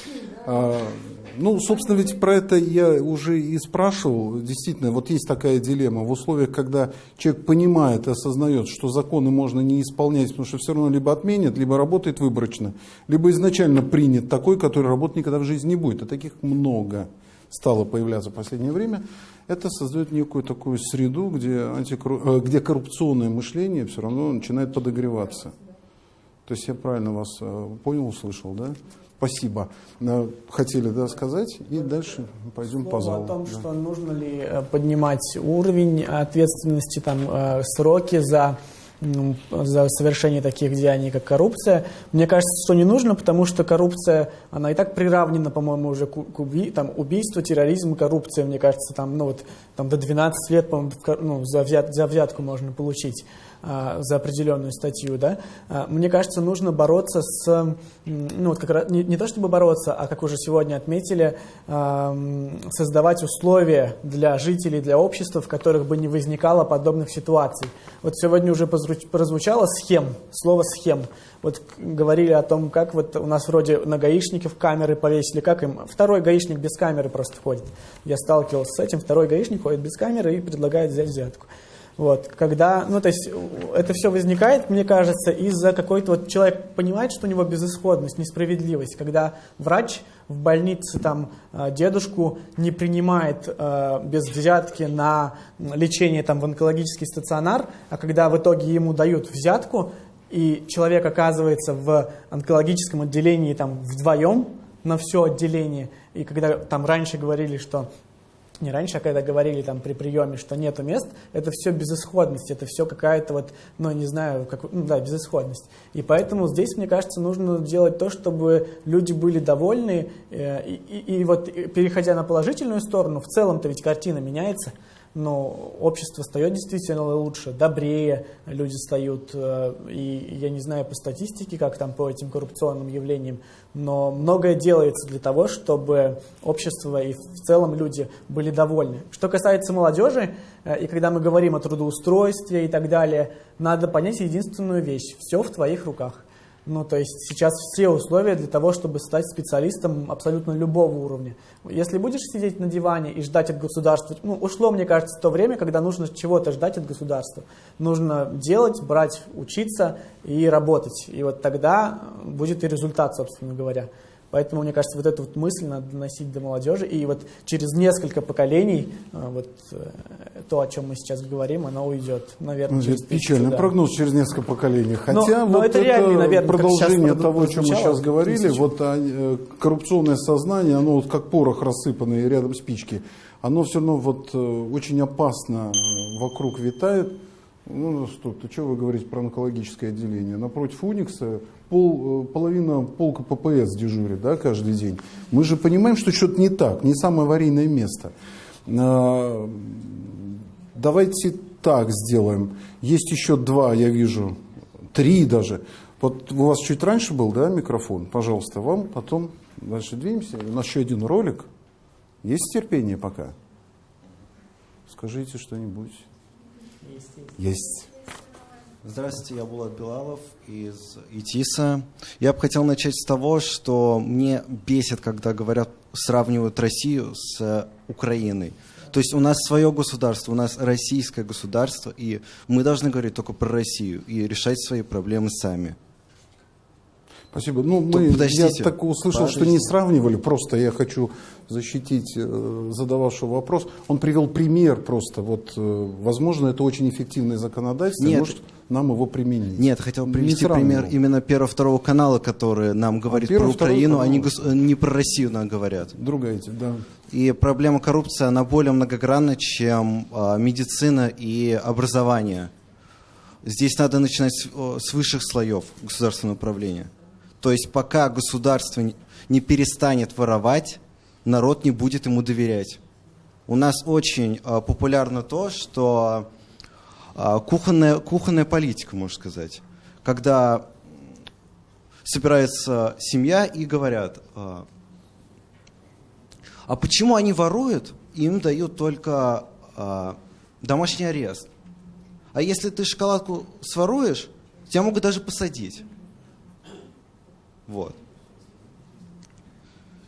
Ну, собственно, ведь про это я уже и спрашивал. Действительно, вот есть такая дилемма. В условиях, когда человек понимает и осознает, что законы можно не исполнять, потому что все равно либо отменят, либо работает выборочно, либо изначально принят такой, который работать никогда в жизни не будет. А таких много стало появляться в последнее время. Это создает некую такую среду, где, антикорру... Э, где коррупционное мышление все равно начинает подогреваться. То есть я правильно вас э, понял, услышал, да? Спасибо. Э, хотели да, сказать, и дальше пойдем Слово по залу. о том, да. что нужно ли э, поднимать уровень ответственности, там, э, сроки за за совершение таких деяний, как коррупция. Мне кажется, что не нужно, потому что коррупция, она и так приравнена, по-моему, уже к уби там, убийству, терроризму, коррупция, мне кажется, там, ну, вот, там до 12 лет, по-моему, ну, за, взят, за взятку можно получить. А, за определенную статью, да, а, мне кажется, нужно бороться с, ну, вот как раз, не, не то чтобы бороться, а как уже сегодня отметили, а, создавать условия для жителей, для общества, в которых бы не возникало подобных ситуаций. Вот сегодня уже прозвучало схем, слово схем. Вот говорили о том, как вот у нас вроде на гаишников камеры повесили, как им второй гаишник без камеры просто входит. Я сталкивался с этим, второй гаишник ходит без камеры и предлагает взять взятку. Вот, когда, ну, то есть это все возникает, мне кажется, из-за какой-то вот человек понимает, что у него безысходность, несправедливость, когда врач в больнице там а, дедушку не принимает э, без взятки на лечение там в онкологический стационар, а когда в итоге ему дают взятку, и человек оказывается в онкологическом отделении там вдвоем на все отделение, и когда там раньше говорили, что не раньше, а когда говорили там при приеме, что нету мест, это все безысходность, это все какая-то вот, ну, не знаю, как, ну, да, безысходность. И поэтому здесь, мне кажется, нужно делать то, чтобы люди были довольны, э, и, и, и вот переходя на положительную сторону, в целом-то ведь картина меняется, но общество стает действительно лучше, добрее люди стают. Э, и я не знаю по статистике, как там по этим коррупционным явлениям, но многое делается для того, чтобы общество и в целом люди были довольны. Что касается молодежи, э, и когда мы говорим о трудоустройстве и так далее, надо понять единственную вещь. Все в твоих руках. Ну, то есть сейчас все условия для того, чтобы стать специалистом абсолютно любого уровня. Если будешь сидеть на диване и ждать от государства, ну, ушло, мне кажется, то время, когда нужно чего-то ждать от государства. Нужно делать, брать, учиться и работать. И вот тогда будет и результат, собственно говоря. Поэтому, мне кажется, вот эту вот мысль надо доносить до молодежи. И вот через несколько поколений э, вот э, то, о чем мы сейчас говорим, оно уйдет, наверное, ну, через Печальный да. прогноз через несколько поколений. Хотя но, вот но это, это реальный, наверное, продолжение того, о чем мы сейчас говорили, вот а, э, коррупционное сознание, оно вот как порох рассыпанный рядом спички, оно все равно вот очень опасно вокруг витает. Ну, стоп, ты что вы говорите про онкологическое отделение? Напротив Уникса пол, э, половина полка ППС дежурит да, каждый день. Мы же понимаем, что что-то не так, не самое аварийное место. А, давайте так сделаем. Есть еще два, я вижу, три даже. Вот у вас чуть раньше был, да, микрофон? Пожалуйста, вам потом дальше двинемся. У нас еще один ролик. Есть терпение пока? Скажите что-нибудь. Есть. Есть. Здравствуйте, я Булат Белалов из ИТИСа. Я бы хотел начать с того, что мне бесит, когда говорят, сравнивают Россию с Украиной. То есть у нас свое государство, у нас российское государство, и мы должны говорить только про Россию и решать свои проблемы сами. Спасибо. Ну, мы, я так услышал, Подождите. что не сравнивали, просто я хочу защитить э, задававшего вопрос. Он привел пример просто, вот, э, возможно, это очень эффективный законодательство, Нет. может нам его применить. Нет, хотел привести пример именно первого-второго канала, который нам говорит а про Украину, они а не про Россию нам говорят. Другая, да. И проблема коррупции, она более многогранна, чем а, медицина и образование. Здесь надо начинать с, с высших слоев государственного управления. То есть пока государство не перестанет воровать, народ не будет ему доверять. У нас очень э, популярно то, что э, кухонная, кухонная политика, можно сказать. Когда собирается семья и говорят, э, а почему они воруют, им дают только э, домашний арест. А если ты шоколадку своруешь, тебя могут даже посадить. Вот.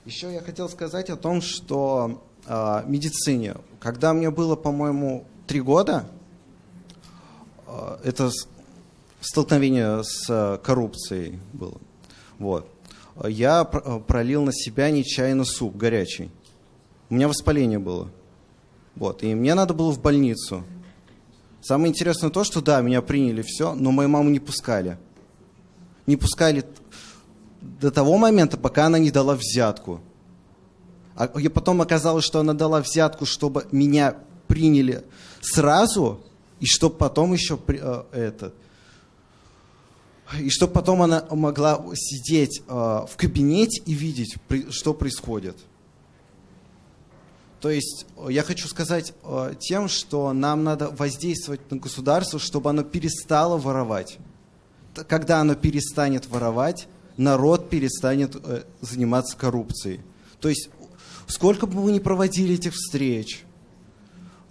Еще я хотел сказать о том, что э, медицине, когда мне было, по-моему, три года, это столкновение с э, коррупцией было. Вот. Я пролил на себя нечаянно суп горячий. У меня воспаление было. Вот. И мне надо было в больницу. Самое интересное то, что да, меня приняли все, но мою маму не пускали. Не пускали до того момента, пока она не дала взятку. А потом оказалось, что она дала взятку, чтобы меня приняли сразу, и чтобы потом еще э, это, и чтобы потом она могла сидеть э, в кабинете и видеть, при, что происходит. То есть я хочу сказать э, тем, что нам надо воздействовать на государство, чтобы оно перестало воровать. Когда оно перестанет воровать, народ перестанет э, заниматься коррупцией. То есть сколько бы мы ни проводили этих встреч,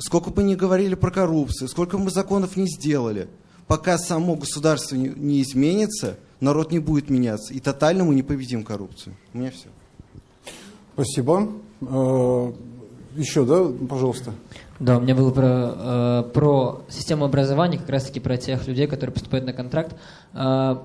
сколько бы ни говорили про коррупцию, сколько бы мы законов не сделали, пока само государство не, изменится, народ не будет меняться. И тотально мы не победим коррупцию. У меня все. Спасибо. Э, еще, да, пожалуйста. Да, у меня было про, э, про систему образования, как раз-таки про тех людей, которые поступают на контракт. Э,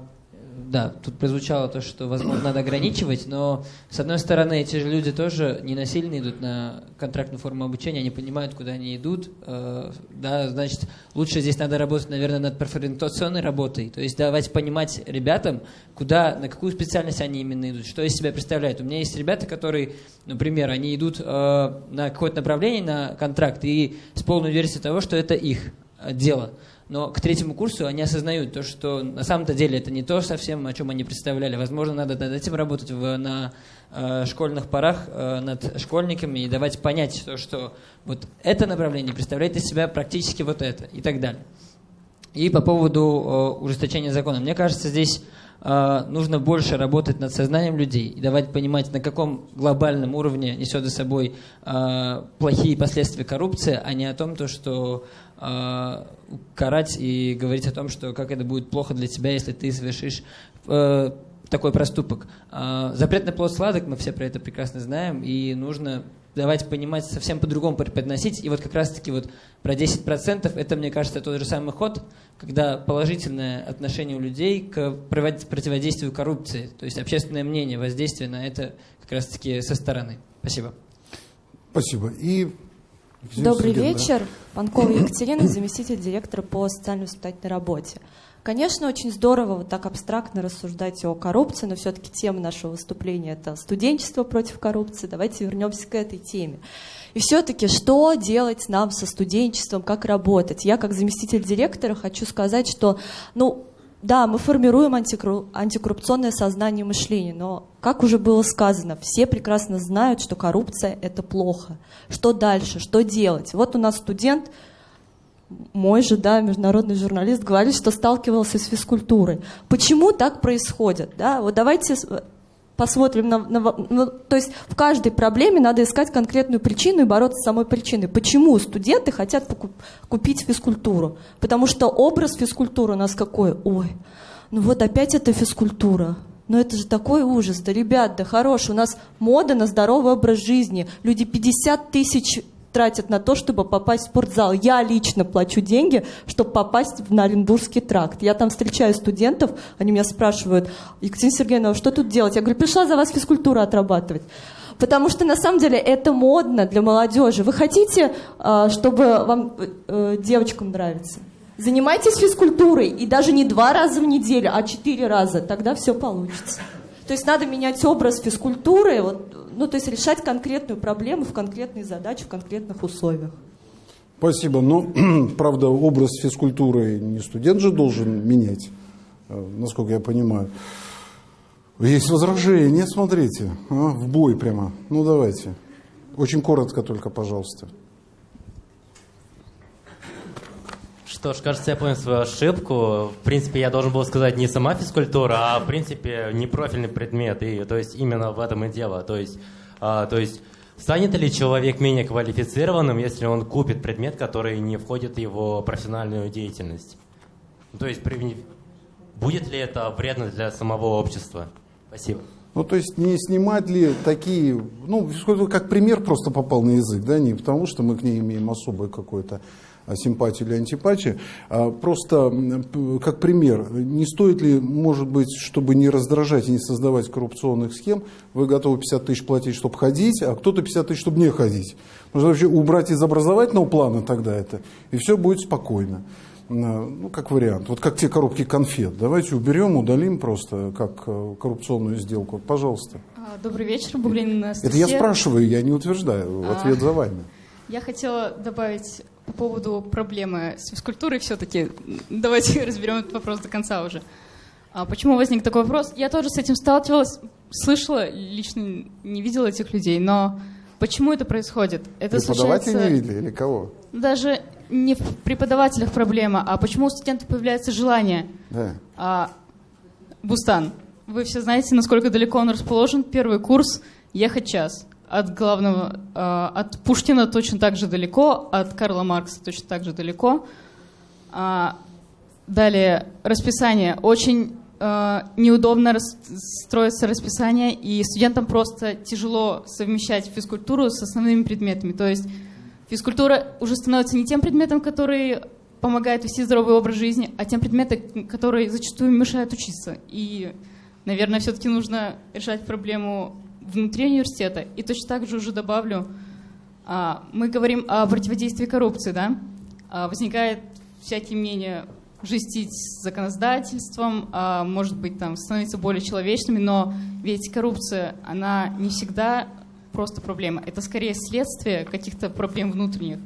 да, тут прозвучало то, что, возможно, надо ограничивать, но, с одной стороны, эти же люди тоже не насильно идут на контрактную форму обучения, они понимают, куда они идут, э, да, значит, лучше здесь надо работать, наверное, над перфорентационной работой, то есть давайте понимать ребятам, куда, на какую специальность они именно идут, что из себя представляют. У меня есть ребята, которые, например, они идут э, на какое-то направление, на контракт, и с полной версией того, что это их, э, дело. Но к третьему курсу они осознают то, что на самом-то деле это не то совсем, о чем они представляли. Возможно, надо над этим работать в, на э, школьных порах э, над школьниками и давать понять то, что вот это направление представляет из себя практически вот это и так далее. И по поводу э, ужесточения закона. Мне кажется, здесь э, нужно больше работать над сознанием людей и давать понимать, на каком глобальном уровне несет за собой э, плохие последствия коррупции, а не о том, то, что э, карать и говорить о том, что как это будет плохо для тебя, если ты совершишь э, такой проступок. Э, запретный плод сладок, мы все про это прекрасно знаем, и нужно давайте понимать, совсем по-другому преподносить. И вот как раз-таки вот про 10% это, мне кажется, тот же самый ход, когда положительное отношение у людей к противодействию коррупции, то есть общественное мнение, воздействие на это как раз-таки со стороны. Спасибо. Спасибо. И Добрый вечер. Панкова Екатерина, заместитель директора по социально-воспитательной работе. Конечно, очень здорово вот так абстрактно рассуждать о коррупции, но все-таки тема нашего выступления – это студенчество против коррупции. Давайте вернемся к этой теме. И все-таки, что делать нам со студенчеством, как работать? Я, как заместитель директора, хочу сказать, что, ну, да, мы формируем антикоррупционное сознание и мышление, но, как уже было сказано, все прекрасно знают, что коррупция – это плохо. Что дальше? Что делать? Вот у нас студент – мой же, да, международный журналист говорит, что сталкивался с физкультурой. Почему так происходит? Да? Вот давайте посмотрим на, на, ну, то есть в каждой проблеме надо искать конкретную причину и бороться с самой причиной. Почему студенты хотят покуп, купить физкультуру? Потому что образ физкультуры у нас какой? Ой, ну вот опять это физкультура. Но это же такой ужас. Да, ребят, да хорош, у нас мода на здоровый образ жизни. Люди 50 тысяч тратят на то, чтобы попасть в спортзал. Я лично плачу деньги, чтобы попасть в Наренбургский тракт. Я там встречаю студентов, они меня спрашивают, Екатерина Сергеевна, что тут делать? Я говорю, пришла за вас физкультуру отрабатывать. Потому что на самом деле это модно для молодежи. Вы хотите, а, чтобы вам э, девочкам нравится? Занимайтесь физкультурой, и даже не два раза в неделю, а четыре раза, тогда все получится. То есть надо менять образ физкультуры, вот, ну, то есть решать конкретную проблему в конкретной задаче, в конкретных условиях. Спасибо. Но, правда, образ физкультуры не студент же должен менять, э, насколько я понимаю. Есть возражение, смотрите, а, в бой прямо. Ну, давайте. Очень коротко только, пожалуйста. Что ж, кажется, я понял свою ошибку. В принципе, я должен был сказать не сама физкультура, а в принципе не профильный предмет. И, то есть именно в этом и дело. То есть, а, то есть станет ли человек менее квалифицированным, если он купит предмет, который не входит в его профессиональную деятельность? То есть будет ли это вредно для самого общества? Спасибо. Ну, то есть не снимать ли такие, ну, как пример просто попал на язык, да, не потому что мы к ней имеем особое какое-то симпатию или антипатию. А просто как пример, не стоит ли, может быть, чтобы не раздражать и не создавать коррупционных схем, вы готовы 50 тысяч платить, чтобы ходить, а кто-то 50 тысяч, чтобы не ходить. Можно вообще убрать из образовательного плана тогда это, и все будет спокойно. Ну, как вариант. Вот как те коробки конфет. Давайте уберем, удалим просто как э, коррупционную сделку. Пожалуйста. А, добрый вечер, Буглин Это я спрашиваю, я не утверждаю. А, Ответ за вами. Я хотела добавить по поводу проблемы с физкультурой все-таки. Давайте разберем этот вопрос до конца уже. А почему возник такой вопрос? Я тоже с этим сталкивалась, слышала, лично не видела этих людей, но почему это происходит? Это Преподаватели случается... не видели или кого? Даже не в преподавателях проблема, а почему у студентов появляется желание. Да. А, Бустан, вы все знаете, насколько далеко он расположен. Первый курс ехать час от главного, э, от Пушкина точно так же далеко, от Карла Маркса точно так же далеко. А, далее, расписание. Очень э, неудобно строится расписание, и студентам просто тяжело совмещать физкультуру с основными предметами. То есть физкультура уже становится не тем предметом, который помогает вести здоровый образ жизни, а тем предметом, который зачастую мешает учиться. И, наверное, все-таки нужно решать проблему внутри университета. И точно так же уже добавлю, а, мы говорим о противодействии коррупции, да? А, возникает всякие мнения жестить с законодательством, а, может быть, там, становиться более человечными, но ведь коррупция, она не всегда просто проблема. Это скорее следствие каких-то проблем внутренних.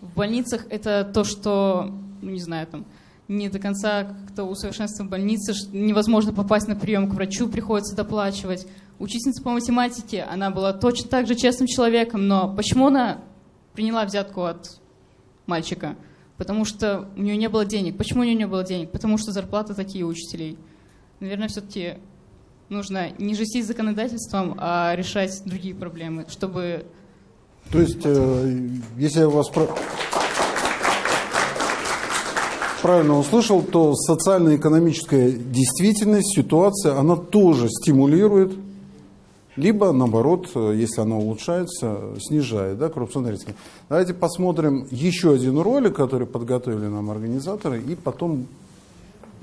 В больницах это то, что ну не знаю, там, не до конца как-то усовершенствован в больнице, невозможно попасть на прием к врачу, приходится доплачивать. Учительница по математике, она была точно так же честным человеком, но почему она приняла взятку от мальчика? Потому что у нее не было денег. Почему у нее не было денег? Потому что зарплаты такие учителей. Наверное, все-таки нужно не жестить законодательством, а решать другие проблемы, чтобы... То есть, э, если я вас правильно услышал, то социально-экономическая действительность, ситуация, она тоже стимулирует, либо наоборот, э, если она улучшается, снижает да, коррупционные риски. Давайте посмотрим еще один ролик, который подготовили нам организаторы, и потом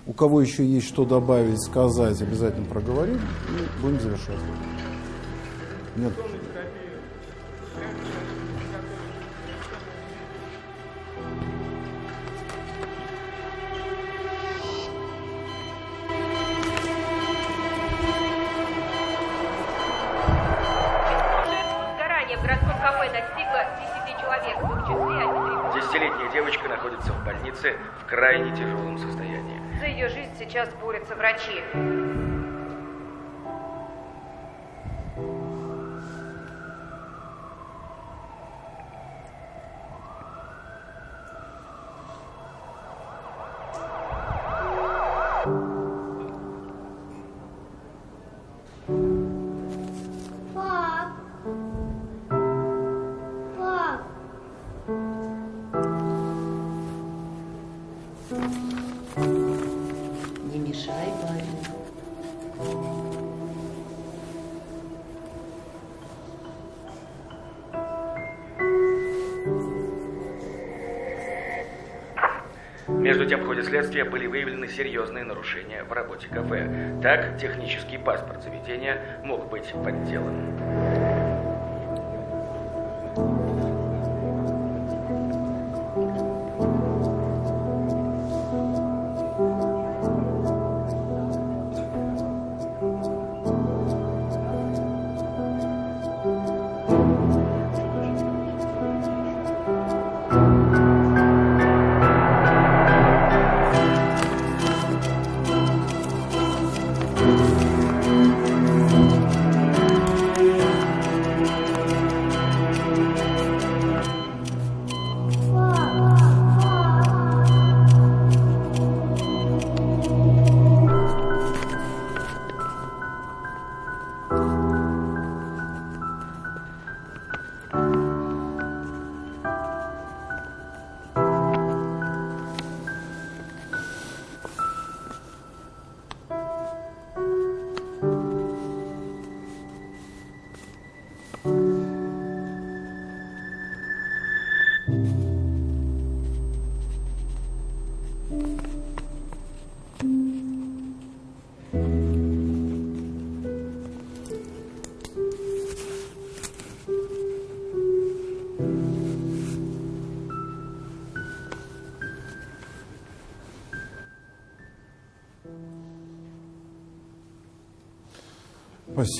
у кого еще есть что добавить, сказать, обязательно проговорим и будем завершать. Нет. Больнице в крайне тяжелом состоянии. За ее жизнь сейчас борются врачи. В ходе следствия были выявлены серьезные нарушения в работе кафе. Так, технический паспорт заведения мог быть подделан.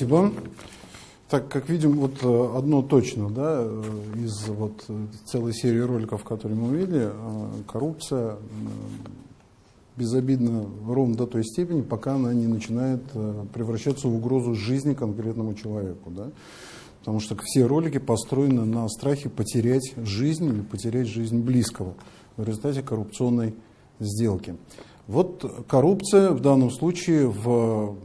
Спасибо. Так, как видим, вот э, одно точно, да, э, из вот э, целой серии роликов, которые мы увидели, коррупция безобидна ровно до той степени, пока она не начинает превращаться в угрозу жизни конкретному человеку, да. Потому что все ролики построены на страхе потерять жизнь или потерять жизнь близкого в результате коррупционной сделки. Вот коррупция в данном случае в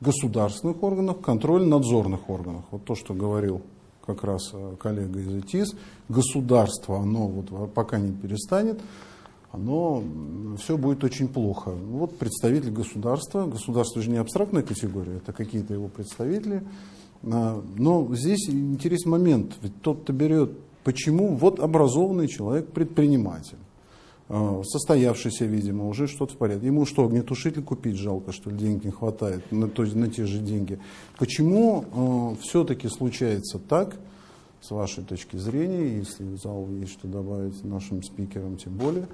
государственных органах, контрольно-надзорных органах. Вот то, что говорил как раз э, коллега из ИТИС, государство, оно вот пока не перестанет, оно все будет очень плохо. Вот представитель государства, государство же не абстрактная категория, это какие-то его представители. А, Но здесь интересный момент, ведь тот-то берет, почему, вот образованный человек, предприниматель, состоявшийся, видимо, уже что-то в порядке. Ему что, огнетушитель купить жалко, что ли, денег не хватает на, то, на те же деньги. Почему э, все-таки случается так с вашей точки зрения, если в зал есть что добавить нашим спикерам, тем более,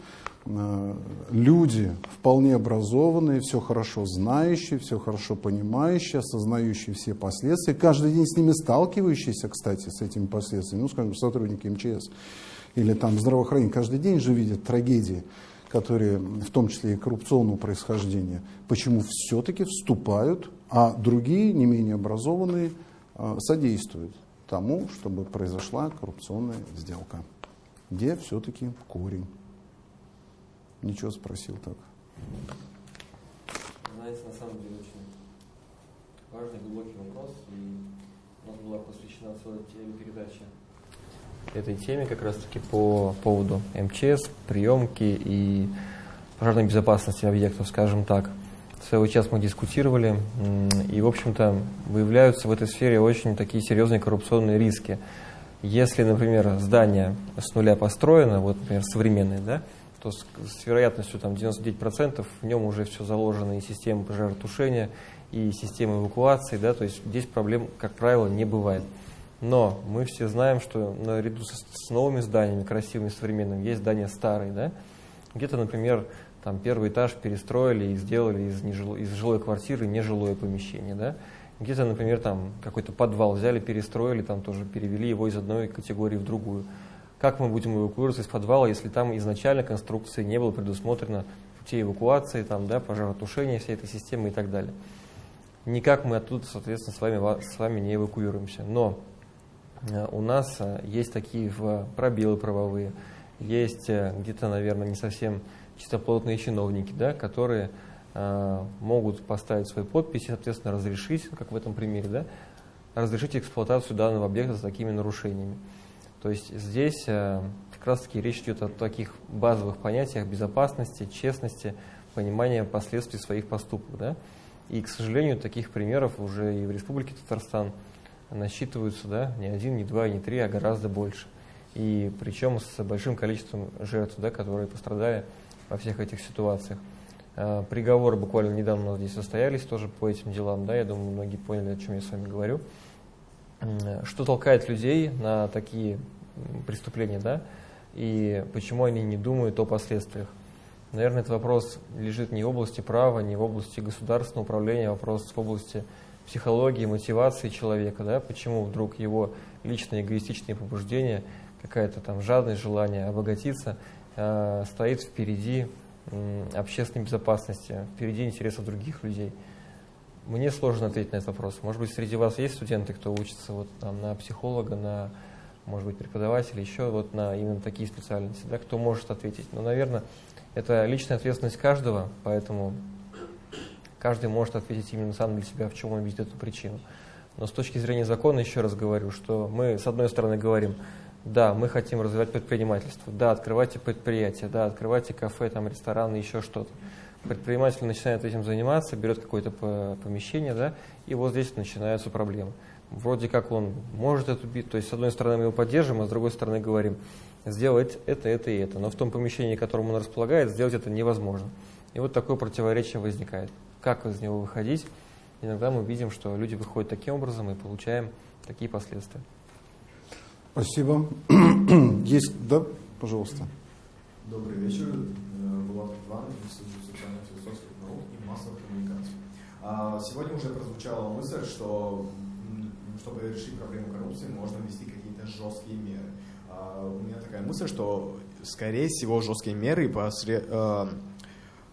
э, люди вполне образованные, все хорошо знающие, все хорошо понимающие, осознающие все последствия, каждый день с ними сталкивающиеся, кстати, с этими последствиями, ну, скажем, сотрудники МЧС или там здравоохранение, каждый день же видят трагедии, которые в том числе и коррупционного происхождения, почему все-таки вступают, а другие, не менее образованные, э, содействуют тому, чтобы произошла коррупционная сделка. Где все-таки корень? Ничего спросил так. Знаете, на самом деле очень важный, глубокий вопрос, и у нас была посвящена целая телепередача этой теме как раз-таки по поводу МЧС, приемки и пожарной безопасности объектов, скажем так – Целый час мы дискутировали, и, в общем-то, выявляются в этой сфере очень такие серьезные коррупционные риски. Если, например, здание с нуля построено, вот, например, современное, да, то с, с вероятностью там, 99% в нем уже все заложено, и система пожаротушения, и система эвакуации, да, то есть здесь проблем, как правило, не бывает. Но мы все знаем, что наряду с, с новыми зданиями, красивыми, современными, есть здания старые, да, где-то, например, там первый этаж перестроили и сделали из, нежило, из жилой квартиры нежилое помещение, да. Где-то, например, там какой-то подвал взяли, перестроили, там тоже перевели его из одной категории в другую. Как мы будем эвакуироваться из подвала, если там изначально конструкции не было предусмотрено путей эвакуации, там, да, пожаротушения всей этой системы и так далее. Никак мы оттуда, соответственно, с вами, с вами не эвакуируемся. Но э, у нас э, есть такие пробелы правовые, есть э, где-то, наверное, не совсем чистоплотные чиновники, да, которые э, могут поставить свои подписи, соответственно, разрешить, как в этом примере, да, разрешить эксплуатацию данного объекта с такими нарушениями. То есть здесь э, как раз-таки речь идет о таких базовых понятиях безопасности, честности, понимания последствий своих поступков. Да? И, к сожалению, таких примеров уже и в Республике Татарстан насчитываются да, не один, не два, не три, а гораздо больше. И причем с большим количеством жертв, да, которые пострадали во всех этих ситуациях. А, приговоры буквально недавно здесь состоялись тоже по этим делам, да, я думаю, многие поняли, о чем я с вами говорю. Что толкает людей на такие преступления, да, и почему они не думают о последствиях? Наверное, этот вопрос лежит не в области права, не в области государственного управления, а вопрос в области психологии, мотивации человека, да, почему вдруг его личные эгоистичные побуждения, какая-то там жадность, желание обогатиться – Э, стоит впереди общественной безопасности, впереди интересов других людей. Мне сложно ответить на этот вопрос. Может быть, среди вас есть студенты, кто учится вот, там, на психолога, на, может быть, преподавателя, еще вот на именно такие специальности, да, кто может ответить. Но, наверное, это личная ответственность каждого, поэтому каждый может ответить именно сам для себя, в чем он видит эту причину. Но с точки зрения закона, еще раз говорю, что мы, с одной стороны, говорим, да, мы хотим развивать предпринимательство, да, открывайте предприятия, да, открывайте кафе, там, рестораны, еще что-то. Предприниматель начинает этим заниматься, берет какое-то помещение, да, и вот здесь начинаются проблемы. Вроде как он может это убить, то есть с одной стороны мы его поддерживаем, а с другой стороны говорим, сделать это, это и это. Но в том помещении, которым он располагает, сделать это невозможно. И вот такое противоречие возникает. Как из него выходить? Иногда мы видим, что люди выходят таким образом и получаем такие последствия. Спасибо. Есть, да, пожалуйста. Добрый вечер. Э, Иван, Институт социально-философских наук и массовых коммуникаций. А, сегодня уже прозвучала мысль, что чтобы решить проблему коррупции, можно ввести какие-то жесткие меры. А, у меня такая мысль, что, скорее всего, жесткие меры посред... Э,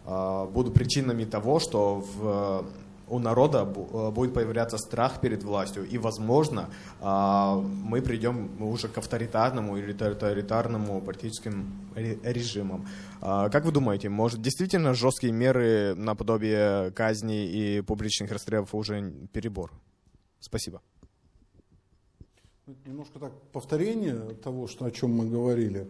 э, будут причинами того, что в у народа э, будет появляться страх перед властью, и, возможно, а, мы придем уже к авторитарному или тоталитарному политическим режимам. А, как вы думаете, может действительно жесткие меры наподобие казни и публичных расстрелов уже перебор? Спасибо. Немножко так повторение того, что, о чем мы говорили.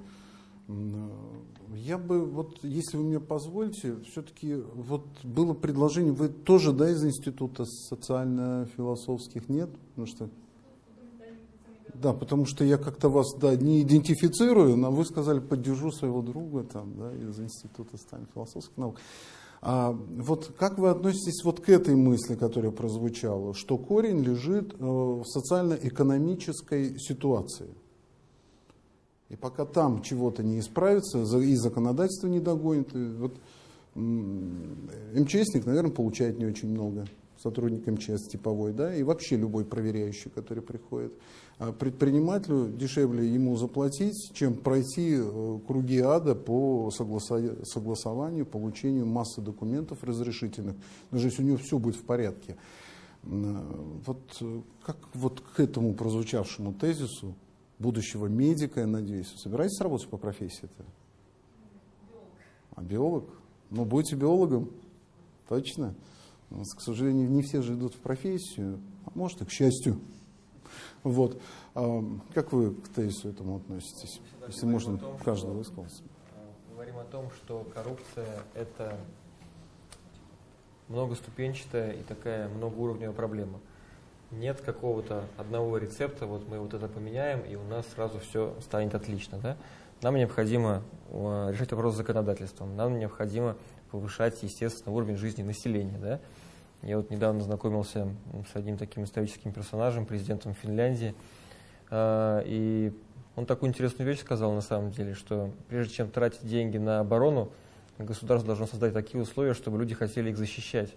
Я бы, вот, если вы мне позволите, все-таки вот было предложение, вы тоже, да, из Института социально-философских, нет? Потому что, да, потому что я как-то вас, да, не идентифицирую, но вы сказали, поддержу своего друга, там, да, из Института социально-философских наук. А вот как вы относитесь вот к этой мысли, которая прозвучала, что корень лежит э, в социально-экономической ситуации? И пока там чего-то не исправится, и законодательство не догонит, вот МЧСник, наверное, получает не очень много сотрудник МЧС типовой, да, и вообще любой проверяющий, который приходит. А предпринимателю дешевле ему заплатить, чем пройти э, круги ада по согласованию, получению массы документов разрешительных, даже если у него все будет в порядке. Вот э, как вот к этому прозвучавшему тезису будущего медика, я надеюсь, собираетесь работать по профессии-то? А биолог? Ну, будете биологом, точно. К сожалению, не все же идут в профессию, а может и к счастью. Вот. А как вы к тезису этому относитесь? Если можно, том, каждый высказался. Говорим о том, что коррупция – это многоступенчатая и такая многоуровневая проблема. Нет какого-то одного рецепта, вот мы вот это поменяем, и у нас сразу все станет отлично. Да? Нам необходимо э, решать вопрос с законодательством, нам необходимо повышать, естественно, уровень жизни населения. Да? Я вот недавно знакомился с одним таким историческим персонажем, президентом Финляндии, э, и он такую интересную вещь сказал на самом деле, что прежде чем тратить деньги на оборону, государство должно создать такие условия, чтобы люди хотели их защищать.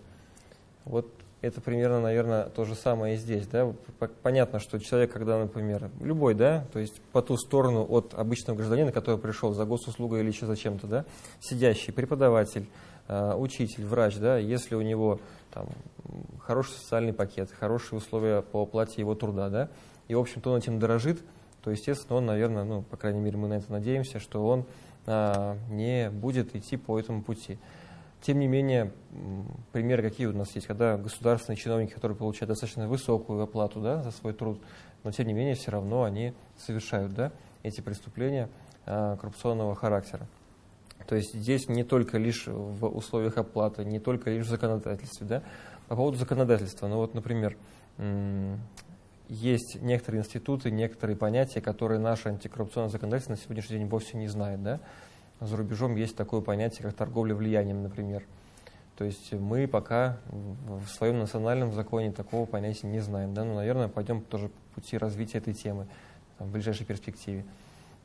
Вот это примерно, наверное, то же самое и здесь. Да? Понятно, что человек, когда, например, любой, да, то есть по ту сторону от обычного гражданина, который пришел за госуслугой или еще зачем-то, да, сидящий преподаватель, э, учитель, врач, да, если у него там, хороший социальный пакет, хорошие условия по оплате его труда, да, и, в общем-то, он этим дорожит, то, естественно, он, наверное, ну, по крайней мере, мы на это надеемся, что он а, не будет идти по этому пути. Тем не менее, примеры какие у нас есть, когда государственные чиновники, которые получают достаточно высокую оплату да, за свой труд, но тем не менее все равно они совершают да, эти преступления а, коррупционного характера. То есть здесь не только лишь в условиях оплаты, не только лишь в законодательстве. Да? По поводу законодательства, ну вот, например, есть некоторые институты, некоторые понятия, которые наше антикоррупционное законодательство на сегодняшний день вовсе не знает. Да? За рубежом есть такое понятие, как торговля влиянием, например. То есть мы пока в своем национальном законе такого понятия не знаем. Да? Но, наверное, пойдем тоже по пути развития этой темы там, в ближайшей перспективе.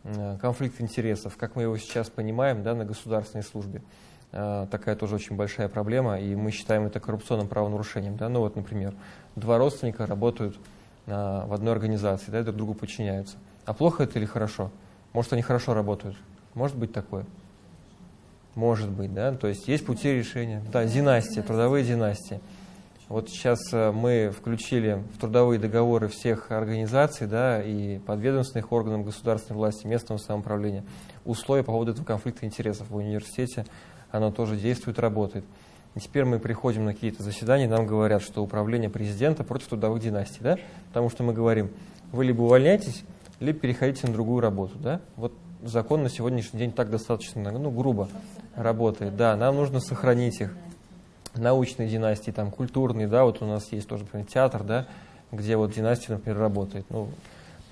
Э, конфликт интересов, как мы его сейчас понимаем да, на государственной службе. Э, такая тоже очень большая проблема, и мы считаем это коррупционным правонарушением. Да? Ну вот, например, два родственника работают э, в одной организации, да, друг другу подчиняются. А плохо это или хорошо? Может, они хорошо работают? Может быть такое? Может быть, да. То есть есть пути решения. Да, династии, трудовые династии. Вот сейчас э, мы включили в трудовые договоры всех организаций да, и подведомственных органов государственной власти, местного самоуправления условия по поводу этого конфликта интересов в университете. Оно тоже действует, работает. И теперь мы приходим на какие-то заседания, нам говорят, что управление президента против трудовых династий. Да? Потому что мы говорим, вы либо увольняетесь, либо переходите на другую работу. Да? Вот закон на сегодняшний день так достаточно ну, грубо работает. Да, нам нужно сохранить их. Научные династии, там, культурные, да, вот у нас есть тоже, например, театр, да, где вот династия, например, работает. Ну,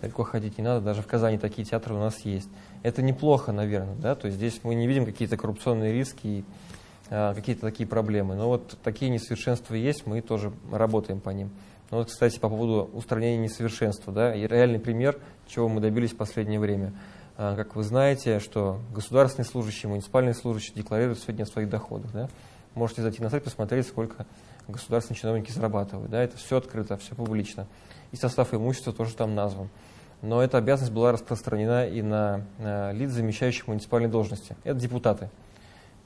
далеко ходить не надо, даже в Казани такие театры у нас есть. Это неплохо, наверное, да, то есть здесь мы не видим какие-то коррупционные риски и а, какие-то такие проблемы. Но вот такие несовершенства есть, мы тоже работаем по ним. Ну вот, кстати, по поводу устранения несовершенства, да, и реальный пример, чего мы добились в последнее время – как вы знаете, что государственные служащие, муниципальные служащие декларируют сегодня о своих доходах. Да? Можете зайти на сайт, посмотреть, сколько государственные чиновники зарабатывают. Да? Это все открыто, все публично. И состав имущества тоже там назван. Но эта обязанность была распространена и на, на лиц, замещающих муниципальные должности. Это депутаты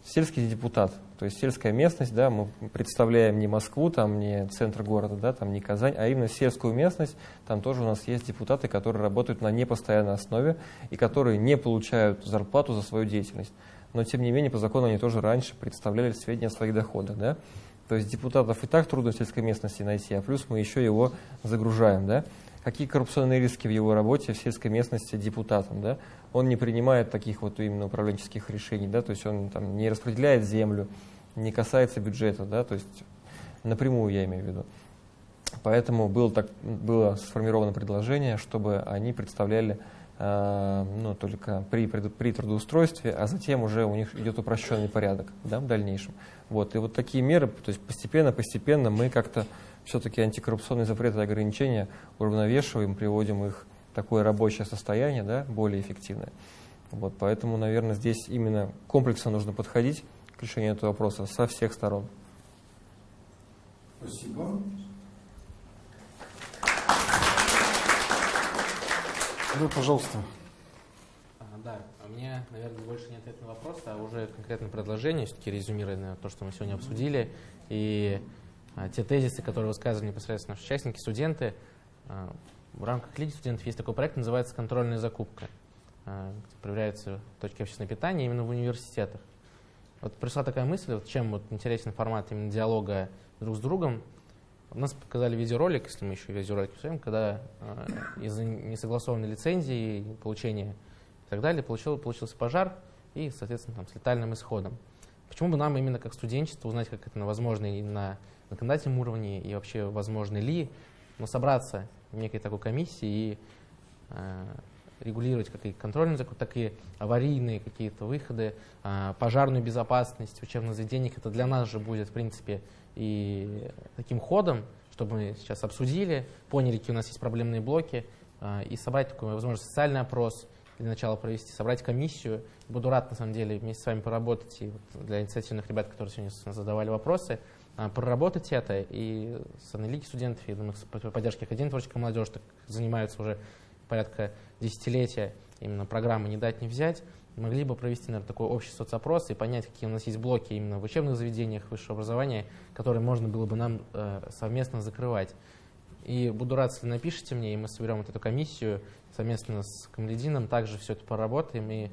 сельский депутат, то есть сельская местность, да, мы представляем не Москву, там не центр города, да, там не Казань, а именно сельскую местность, там тоже у нас есть депутаты, которые работают на непостоянной основе и которые не получают зарплату за свою деятельность. Но тем не менее, по закону они тоже раньше представляли сведения о своих доходах, да. То есть депутатов и так трудно в сельской местности найти, а плюс мы еще его загружаем, да. Какие коррупционные риски в его работе в сельской местности депутатом, да? Он не принимает таких вот именно управленческих решений, да, то есть он там не распределяет землю, не касается бюджета, да, то есть напрямую я имею в виду. Поэтому было, так, было сформировано предложение, чтобы они представляли э, ну, только при, при трудоустройстве, а затем уже у них идет упрощенный порядок да, в дальнейшем. Вот. И вот такие меры, то есть постепенно-постепенно мы как-то все-таки антикоррупционные запреты и ограничения уравновешиваем, приводим их такое рабочее состояние, да, более эффективное. Вот, поэтому, наверное, здесь именно комплексно нужно подходить к решению этого вопроса со всех сторон. Спасибо. Да, пожалуйста. А, да, у меня, наверное, больше не ответ на вопрос, а уже конкретное предложение, все-таки резюмируя то, что мы сегодня обсудили, и а, те тезисы, которые высказывали непосредственно наши участники, студенты. А, в рамках Лиги студентов есть такой проект, называется «Контрольная закупка», а, где проверяются точки общественного питания именно в университетах. Вот пришла такая мысль, вот чем вот интересен формат именно диалога друг с другом. Нас показали видеоролик, если мы еще видеоролик посмотрим, когда э, из-за несогласованной лицензии, получения и так далее получил, получился пожар и, соответственно, там, с летальным исходом. Почему бы нам именно как студенчество узнать, как это возможно и на законодательном уровне, и вообще возможно ли но собраться некой такой комиссии и э, регулировать как и контрольный закон, так и аварийные какие-то выходы, э, пожарную безопасность учебных заведениях. Это для нас же будет, в принципе, и таким ходом, чтобы мы сейчас обсудили, поняли, какие у нас есть проблемные блоки, э, и собрать такой, возможно, социальный опрос, для начала провести, собрать комиссию. Буду рад, на самом деле, вместе с вами поработать и для инициативных ребят, которые сегодня задавали вопросы, а, проработать это. И с аналитики студентов, и думаю, с поддержки Академии творческой молодежи так занимаются уже порядка десятилетия именно программы «Не дать, не взять», могли бы провести, наверное, такой общий соцопрос и понять, какие у нас есть блоки именно в учебных заведениях высшего образования, которые можно было бы нам э, совместно закрывать. И буду рад, если напишите мне, и мы соберем вот эту комиссию совместно с Камледином, также все это поработаем, и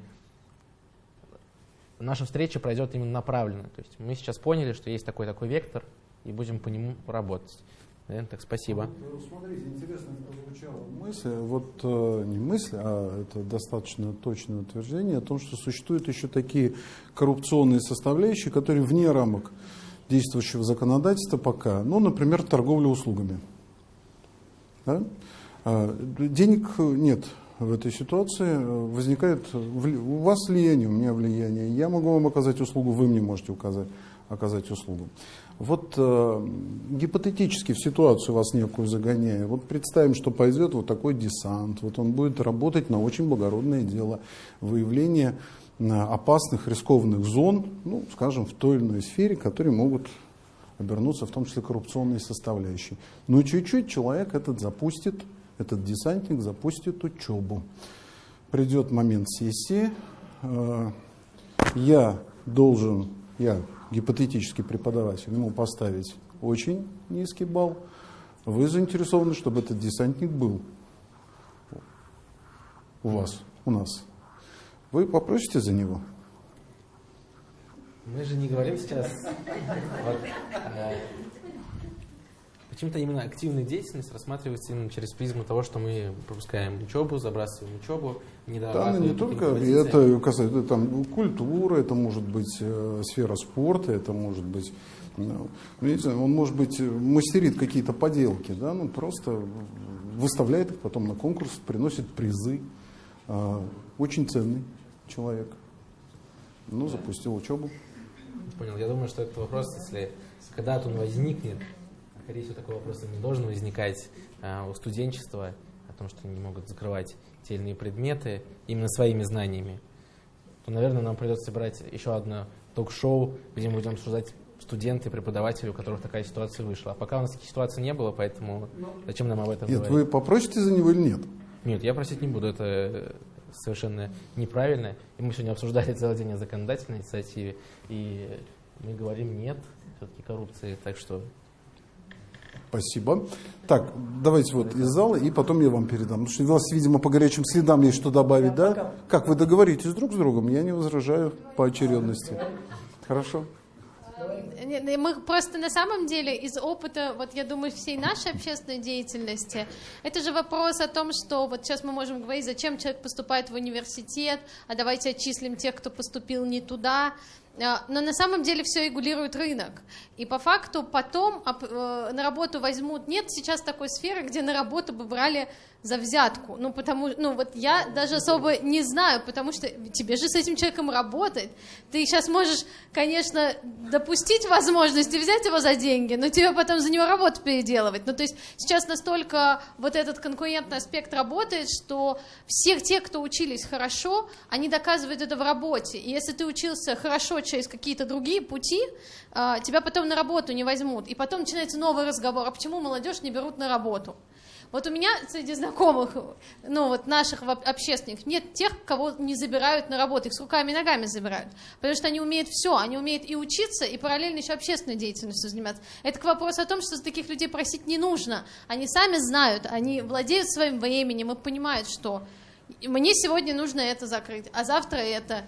наша встреча пройдет именно направленно. То есть мы сейчас поняли, что есть такой-такой вектор, и будем по нему работать. Наверное, так, спасибо. Э, смотрите, интересно прозвучала мысль, вот э, не мысль, а это достаточно точное утверждение о том, что существуют еще такие коррупционные составляющие, которые вне рамок действующего законодательства пока, ну, например, торговля услугами. Да? А, денег нет в этой ситуации, возникает у вас влияние, у меня влияние, я могу вам оказать услугу, вы мне можете указать, оказать услугу. Вот э, гипотетически в ситуацию вас некую загоняя, вот представим, что пойдет вот такой десант, вот он будет работать на очень благородное дело выявления опасных, рискованных зон, ну, скажем, в той или иной сфере, которые могут обернуться в том числе коррупционные составляющие. Но чуть-чуть человек этот запустит, этот десантник запустит учебу. Придет момент сессии, э, я должен, я гипотетический преподаватель, ему поставить очень низкий балл. Вы заинтересованы, чтобы этот десантник был у вас, у нас. Вы попросите за него? Мы же не говорим сейчас... Э, Почему-то именно активная деятельность рассматривается именно через призму того, что мы пропускаем учебу, забрасываем учебу, не Да, не только, это касается там, культуры, это может быть э, сфера спорта, это может быть, ну, он может быть мастерит какие-то поделки, да, ну просто выставляет их потом на конкурс, приносит призы. Э, очень ценный человек. Ну, запустил учебу. Понял. Я думаю, что этот вопрос, если когда-то он возникнет, скорее всего, такой вопрос не должен возникать а, у студенчества, о том, что они не могут закрывать те или иные предметы именно своими знаниями, то, наверное, нам придется собирать еще одно ток-шоу, где мы будем обсуждать студенты, преподаватели, у которых такая ситуация вышла. А пока у нас таких ситуаций не было, поэтому зачем нам об этом нет, говорить? Вы попросите за него или нет? Нет, я просить не буду, это совершенно неправильно. И мы сегодня обсуждали целый день о законодательной инициативе, и мы говорим нет все-таки коррупции, так что Спасибо. Так, давайте вот из зала, и потом я вам передам. Потому что у вас, видимо, по горячим следам есть что добавить, да? да? Как, вы договоритесь друг с другом? Я не возражаю по очередности. Хорошо. Мы просто на самом деле из опыта, вот я думаю, всей нашей общественной деятельности, это же вопрос о том, что вот сейчас мы можем говорить, зачем человек поступает в университет, а давайте отчислим тех, кто поступил не туда. А, но на самом деле все регулирует рынок. И по факту потом э, на работу возьмут... Нет сейчас такой сферы, где на работу бы брали за взятку. Ну, потому, ну, вот я даже особо не знаю, потому что тебе же с этим человеком работать. Ты сейчас можешь, конечно, допустить возможность и взять его за деньги, но тебе потом за него работу переделывать. Ну, то есть сейчас настолько вот этот конкурентный аспект работает, что все те, кто учились хорошо, они доказывают это в работе. И если ты учился хорошо через какие-то другие пути, а, тебя потом на работу не возьмут. И потом начинается новый разговор, а почему молодежь не берут на работу? Вот у меня среди знакомых, ну вот наших общественников, нет тех, кого не забирают на работу, их с руками и ногами забирают, потому что они умеют все, они умеют и учиться, и параллельно еще общественной деятельностью заниматься. Это к вопросу о том, что таких людей просить не нужно, они сами знают, они владеют своим временем и понимают, что мне сегодня нужно это закрыть, а завтра это.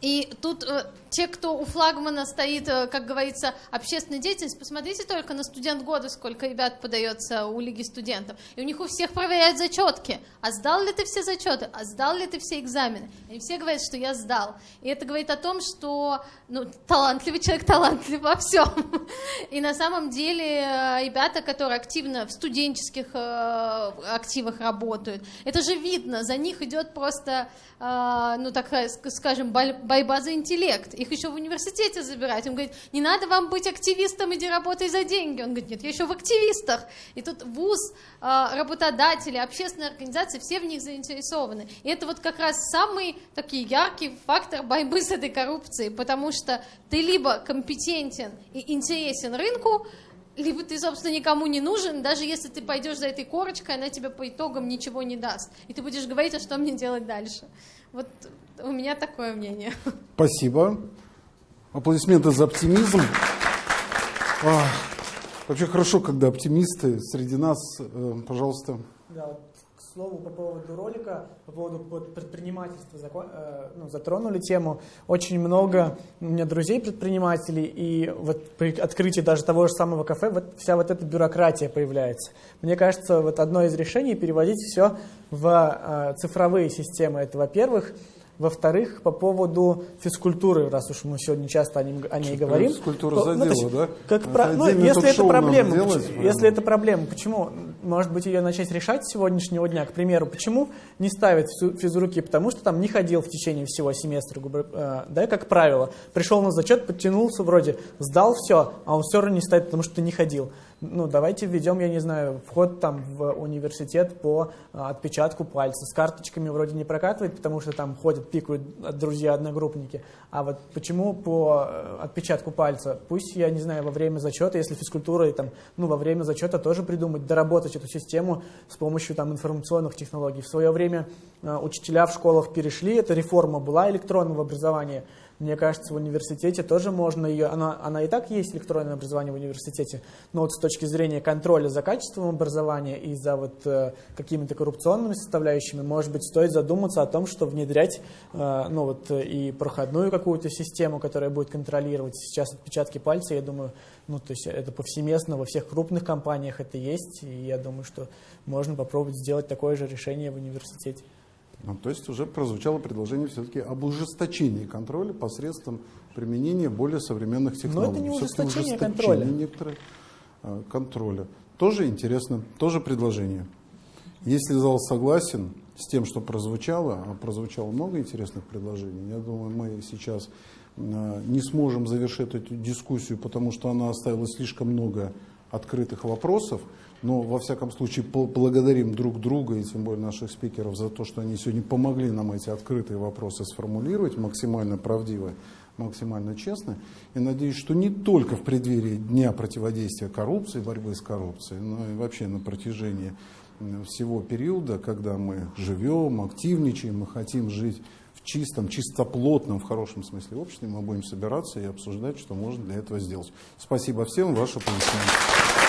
И тут э, те, кто у флагмана стоит, э, как говорится, общественная деятельность, посмотрите только на студент года, сколько ребят подается у Лиги студентов. И у них у всех проверяют зачетки. А сдал ли ты все зачеты? А сдал ли ты все экзамены? И все говорят, что я сдал. И это говорит о том, что ну, талантливый человек талантлив во всем. И на самом деле э, ребята, которые активно в студенческих э, активах работают, это же видно, за них идет просто, ну так скажем, борьба за интеллект их еще в университете забирать. Он говорит, не надо вам быть активистом, иди работай за деньги. Он говорит, нет, я еще в активистах. И тут вуз, а, работодатели, общественные организации, все в них заинтересованы. И это вот как раз самый такой яркий фактор борьбы с этой коррупцией, потому что ты либо компетентен и интересен рынку, либо ты, собственно, никому не нужен, даже если ты пойдешь за этой корочкой, она тебе по итогам ничего не даст. И ты будешь говорить, а что мне делать дальше. Вот у меня такое мнение. Спасибо. Аплодисменты за оптимизм. А, вообще хорошо, когда оптимисты среди нас. Э, пожалуйста. Да, слову, по поводу ролика, по поводу предпринимательства э, ну, затронули тему. Очень много у меня друзей предпринимателей, и вот при открытии даже того же самого кафе вот вся вот эта бюрократия появляется. Мне кажется, вот одно из решений переводить все в э, цифровые системы. Это, во-первых, во-вторых, по поводу физкультуры, раз уж мы сегодня часто о, нем, о ней Что говорим. Физкультура то, задела, ну, да? Как про, ну, если это проблема, делать, почему, если это проблема, почему, может быть, ее начать решать с сегодняшнего дня? К примеру, почему не ставят физруки? Потому что там не ходил в течение всего семестра, э, да, как правило. Пришел на зачет, подтянулся вроде, сдал все, а он все равно не ставит, потому что не ходил ну, давайте введем, я не знаю, вход там в университет по а, отпечатку пальца. С карточками вроде не прокатывает, потому что там ходят, пикают друзья-одногруппники. А вот почему по э, отпечатку пальца? Пусть, я не знаю, во время зачета, если физкультура, и там, ну, во время зачета тоже придумать, доработать эту систему с помощью там информационных технологий. В свое время э, учителя в школах перешли, эта реформа была электронного образования – мне кажется, в университете тоже можно ее, она, она и так есть электронное образование в университете, но вот с точки зрения контроля за качеством образования и за вот э, какими-то коррупционными составляющими, может быть, стоит задуматься о том, что внедрять э, ну вот и проходную какую-то систему, которая будет контролировать сейчас отпечатки пальца, я думаю, ну то есть это повсеместно во всех крупных компаниях это есть, и я думаю, что можно попробовать сделать такое же решение в университете. Ну, то есть уже прозвучало предложение все-таки об ужесточении контроля посредством применения более современных технологий. Но это не ужесточение, ужесточение контроля. некоторых а, контроля. Тоже интересно, тоже предложение. Если зал согласен с тем, что прозвучало, а прозвучало много интересных предложений, я думаю, мы сейчас а, не сможем завершить эту дискуссию, потому что она оставила слишком много открытых вопросов. Но, во всяком случае, благодарим друг друга и тем более наших спикеров за то, что они сегодня помогли нам эти открытые вопросы сформулировать максимально правдиво, максимально честно. И надеюсь, что не только в преддверии Дня противодействия коррупции, борьбы с коррупцией, но и вообще на протяжении всего периода, когда мы живем, активничаем, мы хотим жить в чистом, чистоплотном, в хорошем смысле обществе, мы будем собираться и обсуждать, что можно для этого сделать. Спасибо всем, ваше аплодисменты.